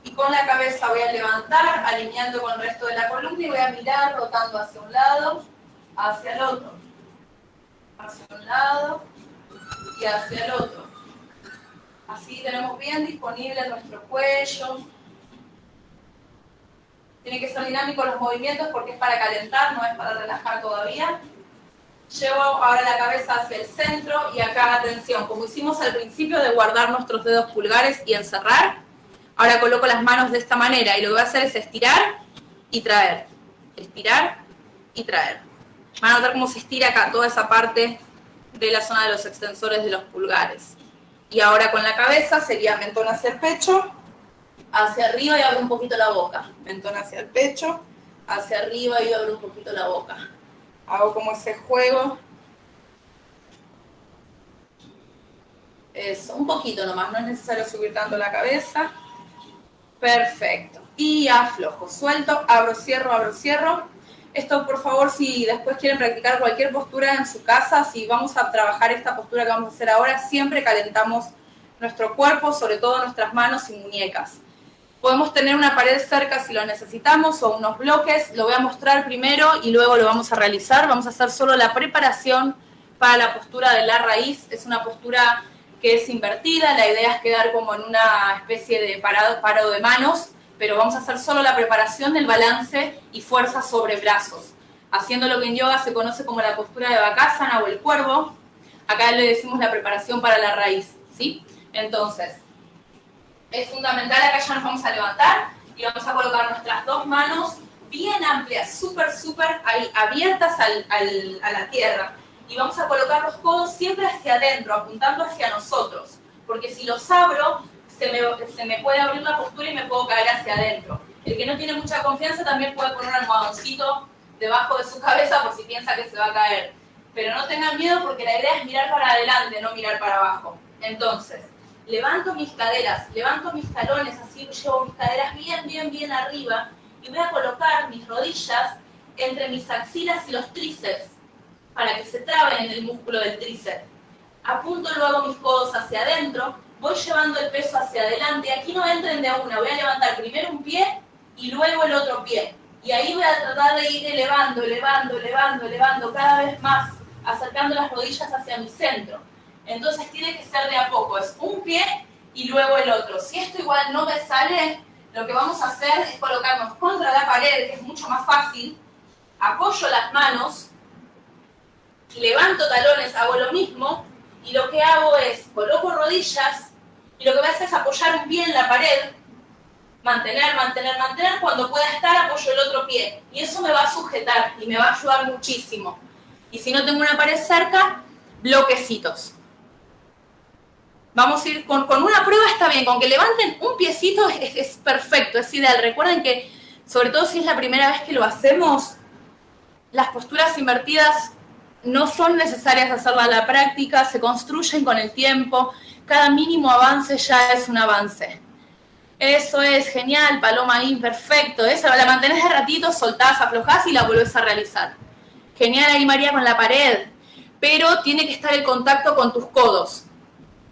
Y con la cabeza voy a levantar, alineando con el resto de la columna y voy a mirar rotando hacia un lado, hacia el otro. Hacia un lado, y hacia el otro. Así tenemos bien disponible nuestro cuello. Tiene que ser dinámico los movimientos porque es para calentar, no es para relajar todavía. Llevo ahora la cabeza hacia el centro y acá atención, como hicimos al principio de guardar nuestros dedos pulgares y encerrar, ahora coloco las manos de esta manera y lo que voy a hacer es estirar y traer. Estirar y traer. Van a notar cómo se estira acá toda esa parte de la zona de los extensores de los pulgares. Y ahora con la cabeza sería mentón hacia el pecho, hacia arriba y abro un poquito la boca. Mentón hacia el pecho, hacia arriba y abro un poquito la boca. Hago como ese juego. Eso, un poquito nomás, no es necesario subir tanto la cabeza. Perfecto. Y aflojo, suelto, abro, cierro, abro, cierro esto, por favor, si después quieren practicar cualquier postura en su casa, si vamos a trabajar esta postura que vamos a hacer ahora, siempre calentamos nuestro cuerpo, sobre todo nuestras manos y muñecas. Podemos tener una pared cerca si lo necesitamos o unos bloques. Lo voy a mostrar primero y luego lo vamos a realizar. Vamos a hacer solo la preparación para la postura de la raíz. Es una postura que es invertida. La idea es quedar como en una especie de parado, paro de manos pero vamos a hacer solo la preparación del balance y fuerza sobre brazos, haciendo lo que en yoga se conoce como la postura de Bakasana o el cuervo. Acá le decimos la preparación para la raíz, ¿sí? Entonces, es fundamental, acá ya nos vamos a levantar y vamos a colocar nuestras dos manos bien amplias, súper, súper abiertas a la tierra. Y vamos a colocar los codos siempre hacia adentro, apuntando hacia nosotros. Porque si los abro, se me, puede abrir la postura y me puedo caer hacia adentro. El que no tiene mucha confianza también puede poner un almohadoncito debajo de su cabeza por si piensa que se va a caer. Pero no tengan miedo porque la idea es mirar para adelante, no mirar para abajo. Entonces, levanto mis caderas, levanto mis talones, así llevo mis caderas bien, bien, bien arriba y voy a colocar mis rodillas entre mis axilas y los tríceps para que se traben en el músculo del tríceps. Apunto luego mis codos hacia adentro voy llevando el peso hacia adelante. Aquí no entren de una, voy a levantar primero un pie y luego el otro pie. Y ahí voy a tratar de ir elevando, elevando, elevando, elevando cada vez más, acercando las rodillas hacia mi centro. Entonces tiene que ser de a poco, es un pie y luego el otro. Si esto igual no me sale, lo que vamos a hacer es colocarnos contra la pared, que es mucho más fácil. Apoyo las manos, levanto talones, hago lo mismo, y lo que hago es coloco rodillas y lo que voy a hacer es apoyar un pie en la pared, mantener, mantener, mantener, cuando pueda estar apoyo el otro pie. Y eso me va a sujetar y me va a ayudar muchísimo. Y si no tengo una pared cerca, bloquecitos. Vamos a ir con, una prueba, está bien, con que levanten un piecito es, perfecto, es ideal. Recuerden que, sobre todo si es la primera vez que lo hacemos, las posturas invertidas no son necesarias hacerla a la práctica, se construyen con el tiempo, cada mínimo avance ya es un avance. Eso es genial, paloma ahí, perfecto. Esa la mantenés de ratito, soltás, aflojás y la volvés a realizar. Genial ahí María con la pared, pero tiene que estar el contacto con tus codos,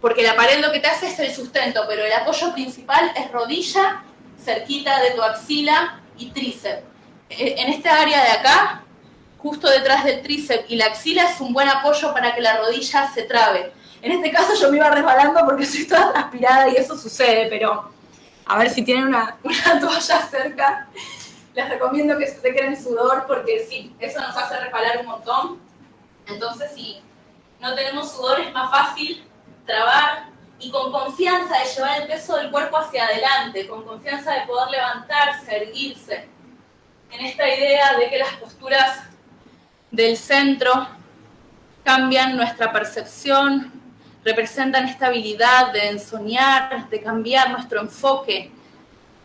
porque la pared lo que te hace es el sustento, pero el apoyo principal es rodilla, cerquita de tu axila y tríceps. E, en esta área de acá, justo detrás del tríceps y la axila es un buen apoyo para que la rodilla se trabe. En este caso yo me iba resbalando porque soy toda transpirada y eso sucede, pero a ver si tienen una, una toalla cerca les recomiendo que se sequen sudor porque sí, eso nos hace resbalar un montón. Entonces, si no tenemos sudor, es más fácil trabar y con confianza de llevar el peso del cuerpo hacia adelante, con confianza de poder levantarse, erguirse. En esta idea de que las posturas del centro cambian nuestra percepción, representan esta habilidad de ensoñar, de cambiar nuestro enfoque,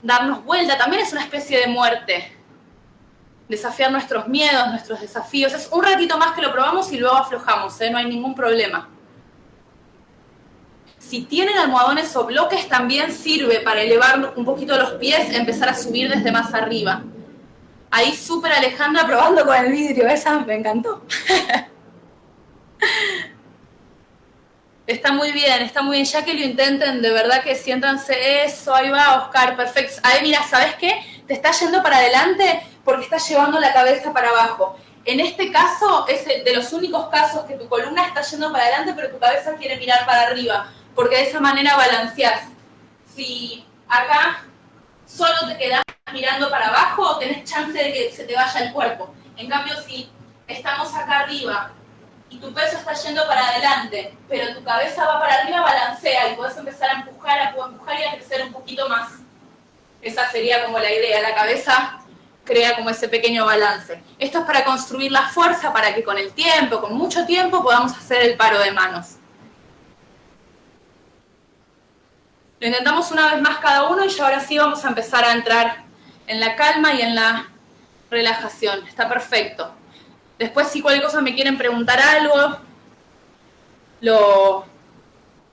darnos vuelta, también es una especie de muerte. Desafiar nuestros miedos, nuestros desafíos. Es un ratito más que lo probamos y luego aflojamos, ¿eh? no hay ningún problema. Si tienen almohadones o bloques, también sirve para elevar un poquito los pies, empezar a subir desde más arriba. Ahí súper Alejandra probando con el vidrio, esa me encantó. Está muy bien, está muy bien. Ya que lo intenten, de verdad que siéntanse eso. Ahí va, Oscar, perfecto. Ahí, mira, ¿sabes qué? Te está yendo para adelante porque estás llevando la cabeza para abajo. En este caso, es de los únicos casos que tu columna está yendo para adelante, pero tu cabeza quiere mirar para arriba, porque de esa manera balanceás. Si acá solo te quedas mirando para abajo, tenés chance de que se te vaya el cuerpo. En cambio, si estamos acá arriba y tu peso está yendo para adelante, pero tu cabeza va para arriba, balancea y puedes empezar a empujar, a empujar y a crecer un poquito más. Esa sería como la idea, la cabeza crea como ese pequeño balance. Esto es para construir la fuerza para que con el tiempo, con mucho tiempo, podamos hacer el paro de manos. Lo intentamos una vez más cada uno y ya ahora sí vamos a empezar a entrar en la calma y en la relajación. Está perfecto. Después si cualquier cosa me quieren preguntar algo, lo,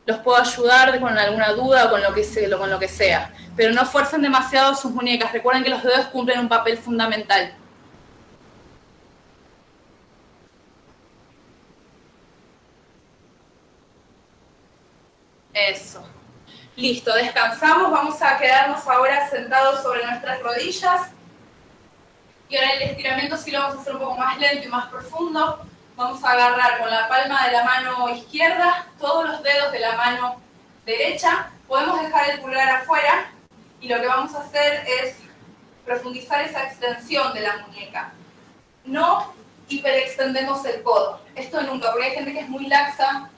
los puedo ayudar con alguna duda o con lo, que sea, con lo que sea. Pero no fuercen demasiado sus muñecas. Recuerden que los dedos cumplen un papel fundamental. Eso. Listo, descansamos. Vamos a quedarnos ahora sentados sobre nuestras rodillas. Y ahora el estiramiento sí lo vamos a hacer un poco más lento y más profundo. Vamos a agarrar con la palma de la mano izquierda todos los dedos de la mano derecha. Podemos dejar el pulgar afuera y lo que vamos a hacer es profundizar esa extensión de la muñeca. No hiperextendemos el codo. Esto nunca, porque hay gente que es muy laxa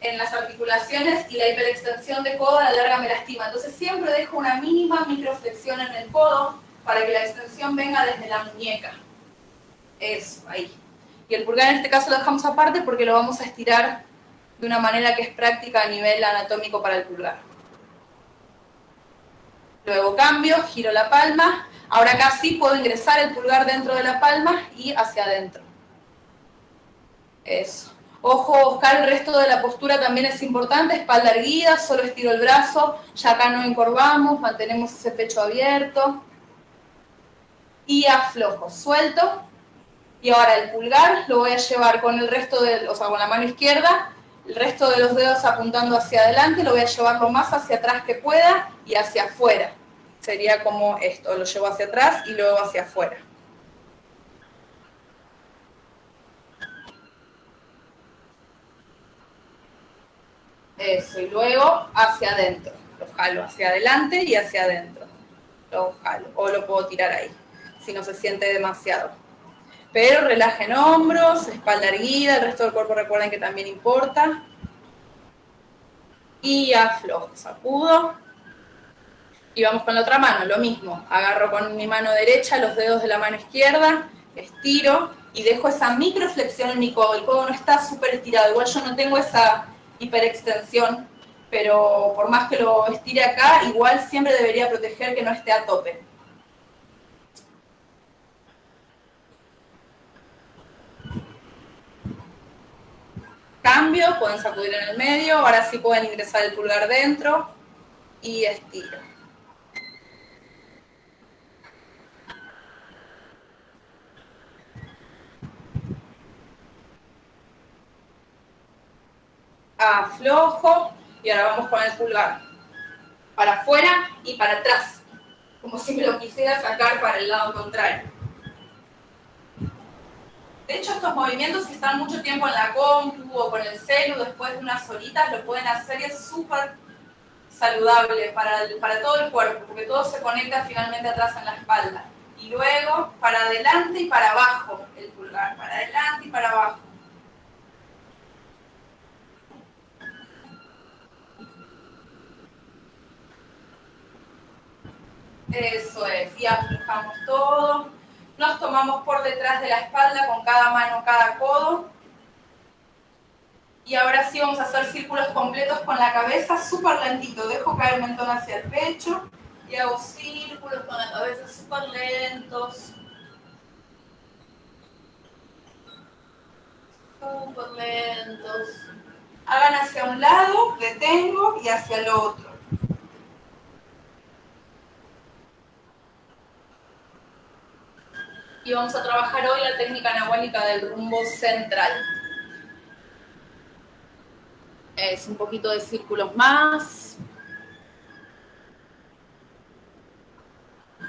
en las articulaciones y la hiperextensión de codo a la larga me lastima. Entonces siempre dejo una mínima microflexión en el codo para que la extensión venga desde la muñeca. Eso, ahí. Y el pulgar en este caso lo dejamos aparte porque lo vamos a estirar de una manera que es práctica a nivel anatómico para el pulgar. Luego cambio, giro la palma. Ahora acá sí puedo ingresar el pulgar dentro de la palma y hacia adentro. Eso. Ojo, Oscar, el resto de la postura también es importante, espalda erguida, solo estiro el brazo, ya acá no encorvamos, mantenemos ese pecho abierto y aflojo, suelto. Y ahora el pulgar lo voy a llevar con el resto de, o sea, con la mano izquierda, el resto de los dedos apuntando hacia adelante, lo voy a llevar lo más hacia atrás que pueda y hacia afuera. Sería como esto, lo llevo hacia atrás y luego hacia afuera. Eso, y luego hacia adentro. Lo jalo hacia adelante y hacia adentro. Lo jalo, o lo puedo tirar ahí si no se siente demasiado. Pero relajen hombros, espalda erguida, el resto del cuerpo recuerden que también importa. Y aflojo, sacudo. Y vamos con la otra mano, lo mismo. Agarro con mi mano derecha los dedos de la mano izquierda, estiro y dejo esa microflexión en mi codo. El codo no está súper estirado, igual yo no tengo esa hiperextensión, pero por más que lo estire acá, igual siempre debería proteger que no esté a tope. cambio, pueden sacudir en el medio, ahora sí pueden ingresar el pulgar dentro y estiro. Aflojo y ahora vamos con el pulgar para afuera y para atrás, como si me lo quisiera sacar para el lado contrario. De hecho, estos movimientos, si están mucho tiempo en la compu o con el celu, después de unas horitas, lo pueden hacer y es súper saludable para, para todo el cuerpo, porque todo se conecta finalmente atrás en la espalda. Y luego, para adelante y para abajo, el pulgar, para adelante y para abajo. Eso es, y aflojamos todo nos tomamos por detrás de la espalda con cada mano, cada codo. Y ahora sí vamos a hacer círculos completos con la cabeza, súper lentito. Dejo caer el mentón hacia el pecho y hago círculos con la cabeza súper lentos. Súper lentos. Hagan hacia un lado, detengo y hacia el otro. Y vamos a trabajar hoy la técnica anahuálica del rumbo central. Es un poquito de círculos más.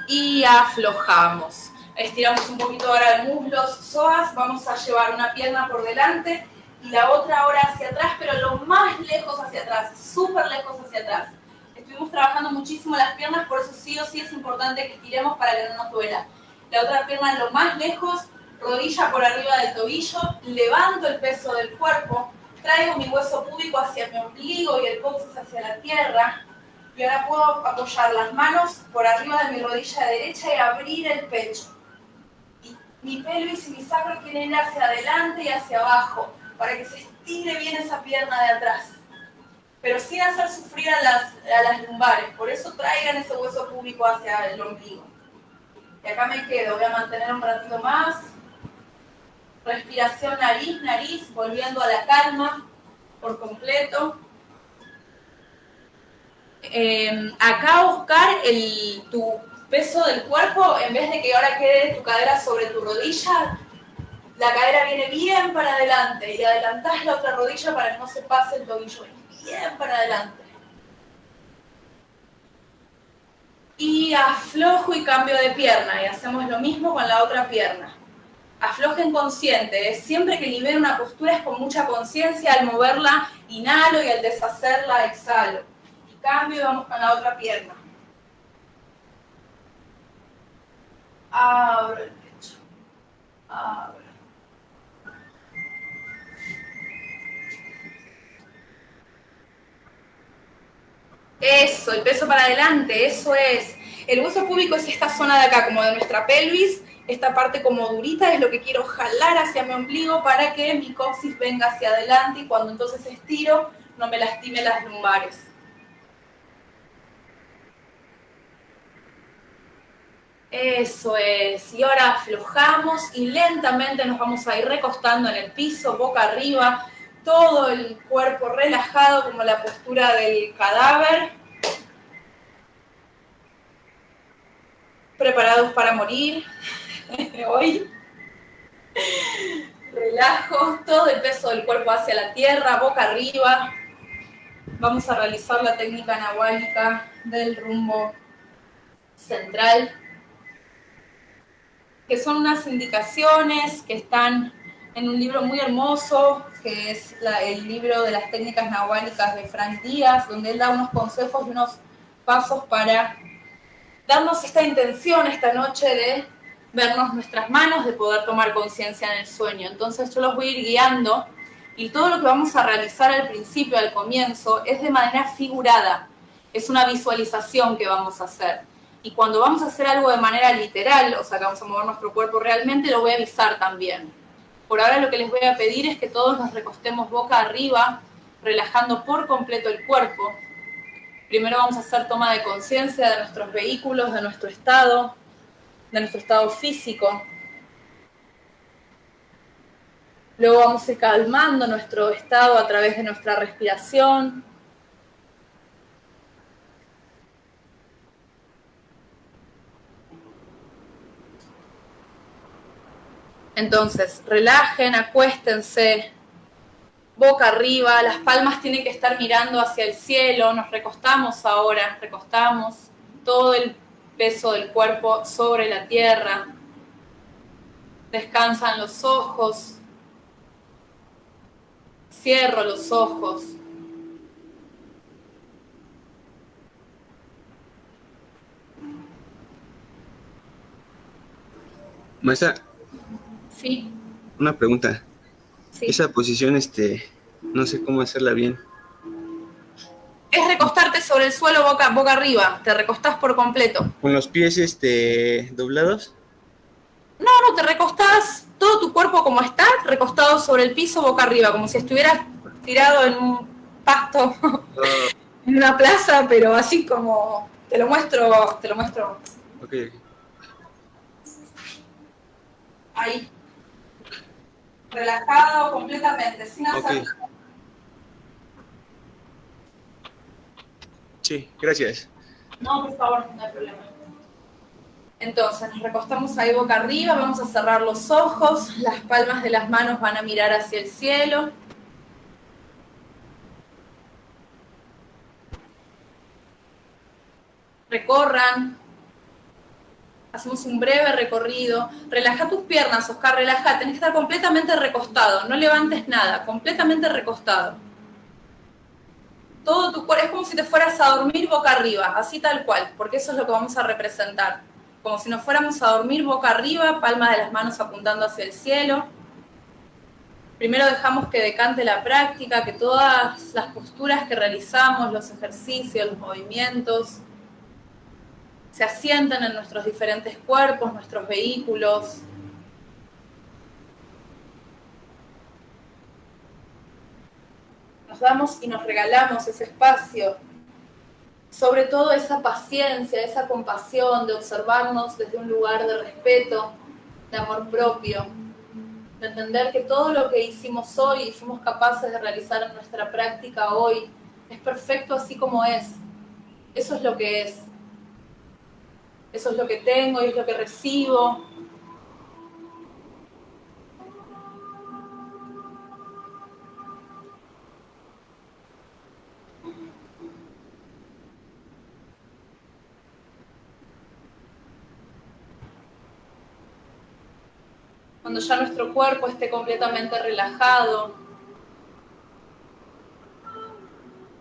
Y aflojamos. Estiramos un poquito ahora el muslos, psoas. Vamos a llevar una pierna por delante y la otra ahora hacia atrás, pero lo más lejos hacia atrás, súper lejos hacia atrás. Estuvimos trabajando muchísimo las piernas, por eso sí o sí es importante que estiremos para que no nos duela la otra pierna lo más lejos, rodilla por arriba del tobillo, levanto el peso del cuerpo, traigo mi hueso púbico hacia mi ombligo y el coxis hacia la tierra, y ahora puedo apoyar las manos por arriba de mi rodilla derecha y abrir el pecho. Y mi pelvis y mi sacro quieren ir hacia adelante y hacia abajo, para que se estire bien esa pierna de atrás. Pero sin hacer sufrir a las, a las lumbares, por eso traigan ese hueso púbico hacia el ombligo. Y acá me quedo, voy a mantener un ratito más. Respiración nariz, nariz, volviendo a la calma por completo. Em, acá buscar el, tu peso del cuerpo, en vez de que ahora quede tu cadera sobre tu rodilla, la cadera viene bien para adelante y adelantás la otra rodilla para que no se pase el tobillo. Bien para adelante. Y aflojo y cambio de pierna y hacemos lo mismo con la otra pierna. Aflojen consciente, siempre que libero una postura es con mucha conciencia, al moverla inhalo y al deshacerla exhalo. Y cambio y vamos con la otra pierna. Abro el pecho. Abro. Eso, el peso para adelante, eso es. El hueso púbico es esta zona de acá, como de nuestra pelvis. Esta parte como durita es lo que quiero jalar hacia mi ombligo para que mi coxis venga hacia adelante y cuando entonces estiro no me lastime las lumbares. Eso es. Y ahora aflojamos y lentamente nos vamos a ir recostando en el piso, boca arriba, todo el cuerpo relajado como la postura del cadáver. Preparados para morir hoy. Relajo, todo el peso del cuerpo hacia la tierra, boca arriba. Vamos a realizar la técnica anahuálica del rumbo central, que son unas indicaciones que están en un libro muy hermoso, que es el libro de las técnicas nahuálicas de Frank Díaz, donde él da unos consejos y unos pasos para darnos esta intención esta noche de vernos nuestras manos, de poder tomar conciencia en el sueño. Entonces yo los voy a ir guiando y todo lo que vamos a realizar al principio, al comienzo, es de manera figurada, es una visualización que vamos a hacer. Y cuando vamos a hacer algo de manera literal, o sea, que vamos a mover nuestro cuerpo realmente, lo voy a avisar también. Por ahora lo que les voy a pedir es que todos nos recostemos boca arriba, relajando por completo el cuerpo. Primero vamos a hacer toma de conciencia de nuestros vehículos, de nuestro estado, de nuestro estado físico. Luego vamos a ir calmando nuestro estado a través de nuestra respiración. Entonces, relajen, acuéstense, boca arriba, las palmas tienen que estar mirando hacia el cielo, nos recostamos ahora, recostamos todo el peso del cuerpo sobre la tierra, descansan los ojos, cierro los ojos. Maestra, Sí, una pregunta. sí. Esa posición, este, no sé cómo hacerla bien. Es recostarte sobre el suelo boca, boca arriba, te recostás por completo. Con los pies, este, doblados. No, no, te recostás todo tu cuerpo como está, recostado sobre el piso boca arriba, como si estuvieras tirado en un pasto Ah, en una plaza, pero así como te lo muestro, te lo muestro ok. ahí. Relajado completamente, sin hacer. Sí, gracias. No, por favor, no hay problema. Entonces, nos recostamos ahí boca arriba, vamos a cerrar los ojos, las palmas de las manos van a mirar hacia el cielo. Recorran. Hacemos un breve recorrido. Relaja tus piernas, Oscar, relaja. Tenés que estar completamente recostado. No levantes nada, completamente recostado todo tu cuerpo, es como si te fueras a dormir boca arriba, así tal cual, porque eso es lo que vamos a representar. Como si nos fuéramos a dormir boca arriba, palmas de las manos apuntando hacia el cielo. Primero dejamos que decante la práctica, que todas las posturas que realizamos, los ejercicios, los movimientos, se asienten en nuestros diferentes cuerpos, nuestros vehículos, nos damos y nos regalamos ese espacio, sobre todo esa paciencia, esa compasión de observarnos desde un lugar de respeto, de amor propio, de entender que todo lo que hicimos hoy y fuimos capaces de realizar en nuestra práctica hoy es perfecto así como es. Eso es lo que es. Eso es lo que tengo y es lo que recibo. cuando ya nuestro cuerpo esté completamente relajado.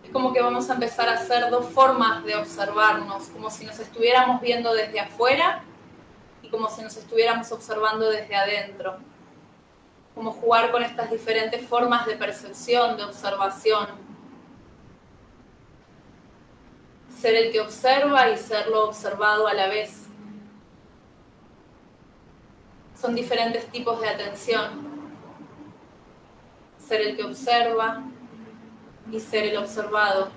Es como que vamos a empezar a hacer dos formas de observarnos, como si nos estuviéramos viendo desde afuera y como si nos estuviéramos observando desde adentro. Como jugar con estas diferentes formas de percepción, de observación. Ser el que observa y ser lo observado a la vez son diferentes tipos de atención. Ser el que observa y ser el observado.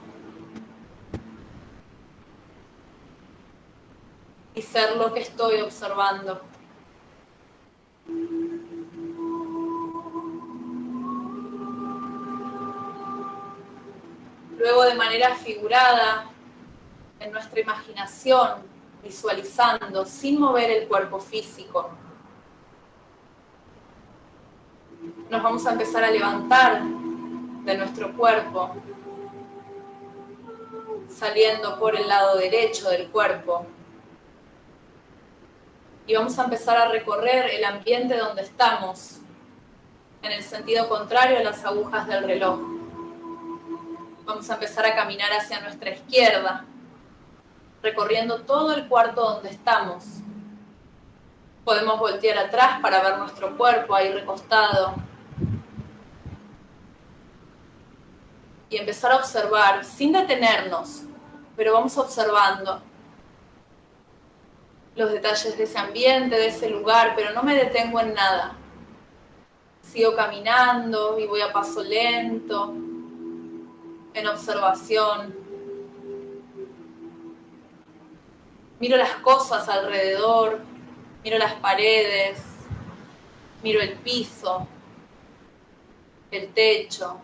Y ser lo que estoy observando. Luego de manera figurada, en nuestra imaginación, visualizando, sin mover el cuerpo físico, nos vamos a empezar a levantar de nuestro cuerpo, saliendo por el lado derecho del cuerpo. Y vamos a empezar a recorrer el ambiente donde estamos, en el sentido contrario a las agujas del reloj. Vamos a empezar a caminar hacia nuestra izquierda, recorriendo todo el cuarto donde estamos. Podemos voltear atrás para ver nuestro cuerpo ahí recostado, y empezar a observar sin detenernos, pero vamos observando los detalles de ese ambiente, de ese lugar, pero no me detengo en nada. Sigo caminando y voy a paso lento, en observación. Miro las cosas alrededor, miro las paredes, miro el piso, el techo,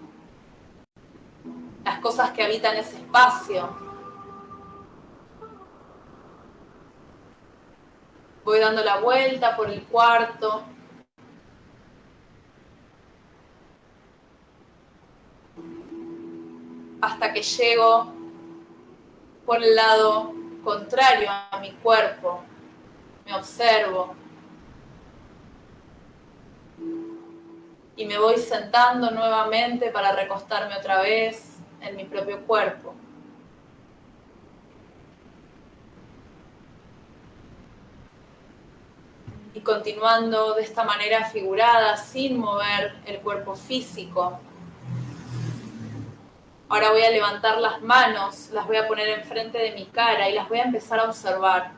las cosas que habitan ese espacio. Voy dando la vuelta por el cuarto. Hasta que llego por el lado contrario a mi cuerpo. Me observo. Y me voy sentando nuevamente para recostarme otra vez en mi propio cuerpo. Y continuando de esta manera figurada, sin mover el cuerpo físico, Ahora voy a levantar las manos, las voy a poner enfrente de mi cara y las voy a empezar a observar.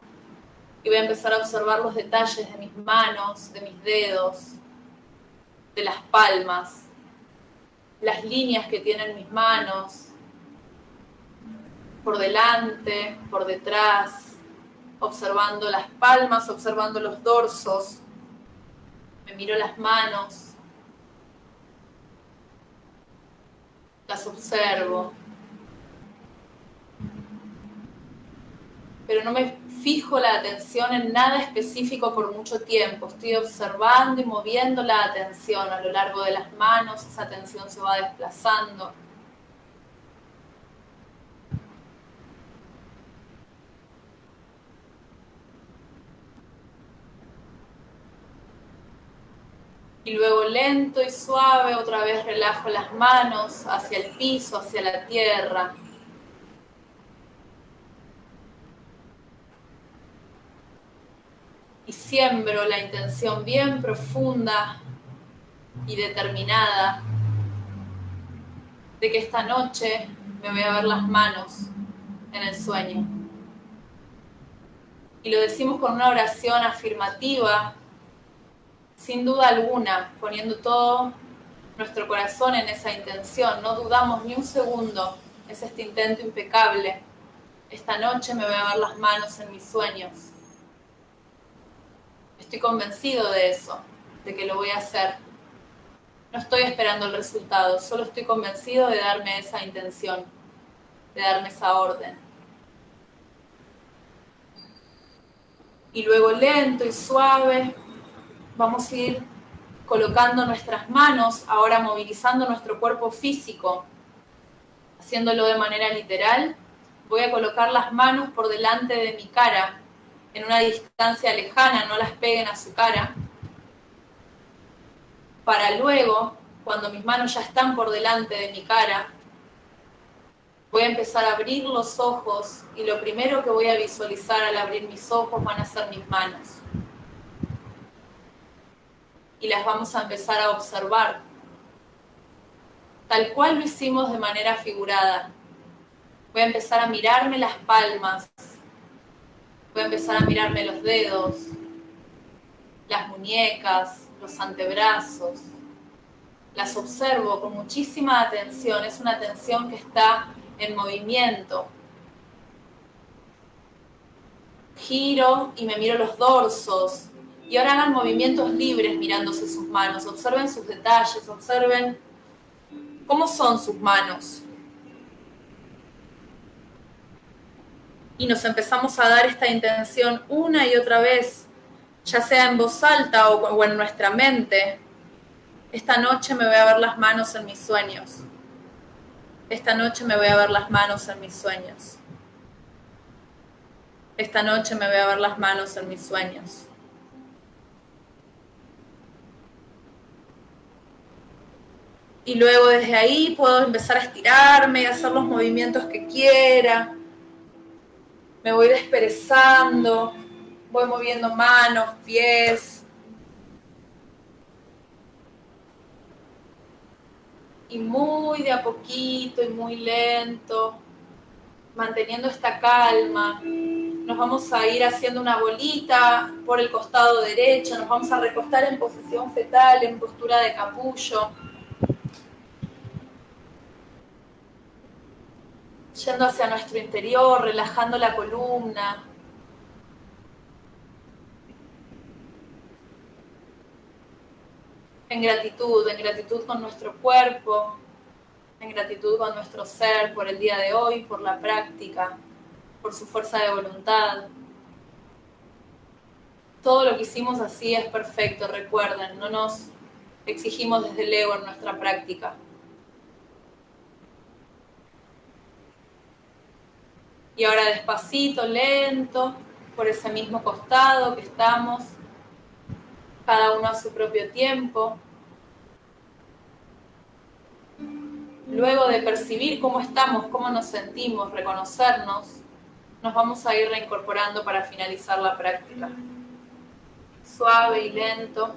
Y voy a empezar a observar los detalles de mis manos, de mis dedos, de las palmas, las líneas que tienen mis manos, por delante, por detrás, observando las palmas, observando los dorsos. Me miro las manos, las observo. Pero no me fijo la atención en nada específico por mucho tiempo. Estoy observando y moviendo la atención a lo largo de las manos. Esa atención se va desplazando. Y luego lento y suave, otra vez relajo las manos hacia el piso, hacia la tierra. Y siembro la intención bien profunda y determinada de que esta noche me voy a ver las manos en el sueño. Y lo decimos con una oración afirmativa sin duda alguna, poniendo todo nuestro corazón en esa intención, no dudamos ni un segundo, es este intento impecable. Esta noche me voy a ver las manos en mis sueños. Estoy convencido de eso, de que lo voy a hacer. No estoy esperando el resultado, solo estoy convencido de darme esa intención, de darme esa orden. Y luego lento y suave vamos a ir colocando nuestras manos, ahora movilizando nuestro cuerpo físico, haciéndolo de manera literal. Voy a colocar las manos por delante de mi cara, en una distancia lejana, no las peguen a su cara, para luego, cuando mis manos ya están por delante de mi cara, voy a empezar a abrir los ojos y lo primero que voy a visualizar al abrir mis ojos van a ser mis manos. Y las vamos a empezar a observar, tal cual lo hicimos de manera figurada. Voy a empezar a mirarme las palmas, voy a empezar a mirarme los dedos, las muñecas, los antebrazos. Las observo con muchísima atención, es una atención que está en movimiento. Giro y me miro los dorsos, y ahora hagan movimientos libres mirándose sus manos, observen sus detalles, observen cómo son sus manos. Y nos empezamos a dar esta intención una y otra vez, ya sea en voz alta o, en nuestra mente. Esta noche me voy a ver las manos en mis sueños. Esta noche me voy a ver las manos en mis sueños. Esta noche me voy a ver las manos en mis sueños. y luego desde ahí puedo empezar a estirarme y hacer los movimientos que quiera. Me voy desperezando, voy moviendo manos, pies. Y muy de a poquito y muy lento, manteniendo esta calma, nos vamos a ir haciendo una bolita por el costado derecho, nos vamos a recostar en posición fetal, en postura de capullo. Yendo hacia nuestro interior, relajando la columna. en gratitud, en gratitud con nuestro cuerpo, en gratitud con nuestro ser por el día de hoy, por la práctica, por su fuerza de voluntad. Todo lo que hicimos así es perfecto, recuerden, no nos exigimos desde el ego en nuestra práctica. Y ahora despacito, lento, por ese mismo costado que estamos, cada uno a su propio tiempo. Luego de percibir cómo estamos, cómo nos sentimos, reconocernos, nos vamos a ir reincorporando para finalizar la práctica. Suave y lento.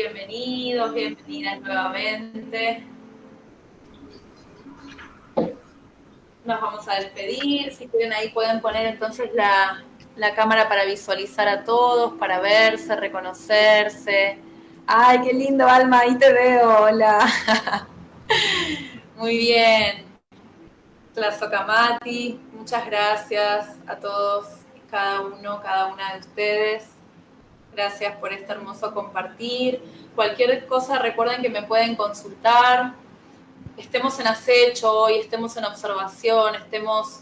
Bienvenidos, bienvenidas nuevamente. Nos vamos a despedir. Si quieren ahí pueden poner entonces la, la cámara para visualizar a todos, para verse, reconocerse. Ay, qué lindo, Alma, ahí te veo. Hola. Muy bien. Tlazocamati, muchas gracias a todos, cada uno, cada una de ustedes. Gracias por este hermoso compartir. Cualquier cosa, recuerden que me pueden consultar. Estemos en acecho hoy, estemos en observación, estemos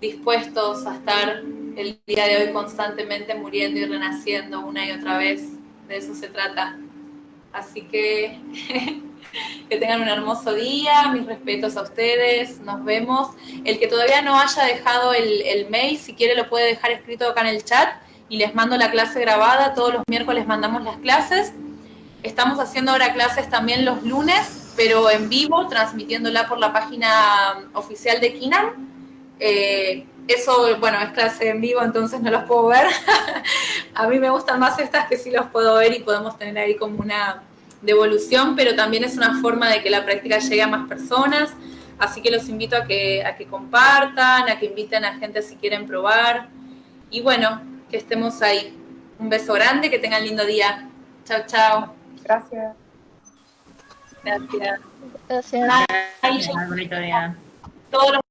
dispuestos a estar el día de hoy constantemente muriendo y renaciendo una y otra vez. De eso se trata. Así que que tengan un hermoso día, mis respetos a ustedes, nos vemos. El que todavía no haya dejado el, mail, si quiere lo puede dejar escrito acá en el chat y les mando la clase grabada. Todos los miércoles mandamos las clases. Estamos haciendo ahora clases también los lunes, pero en vivo, transmitiéndola por la página oficial de Kinan. Eh, eso, bueno, es clase en vivo, entonces no los puedo ver. a mí me gustan más estas que sí los puedo ver y podemos tener ahí como una devolución, pero también es una forma de que la práctica llegue a más personas. Así que los invito a que, a que compartan, a que inviten a gente si quieren probar. Y bueno, que estemos ahí. Un beso grande, que tengan lindo día. Chao, chao. Gracias. Gracias. Gracias. Bye. Bonito día. Todos los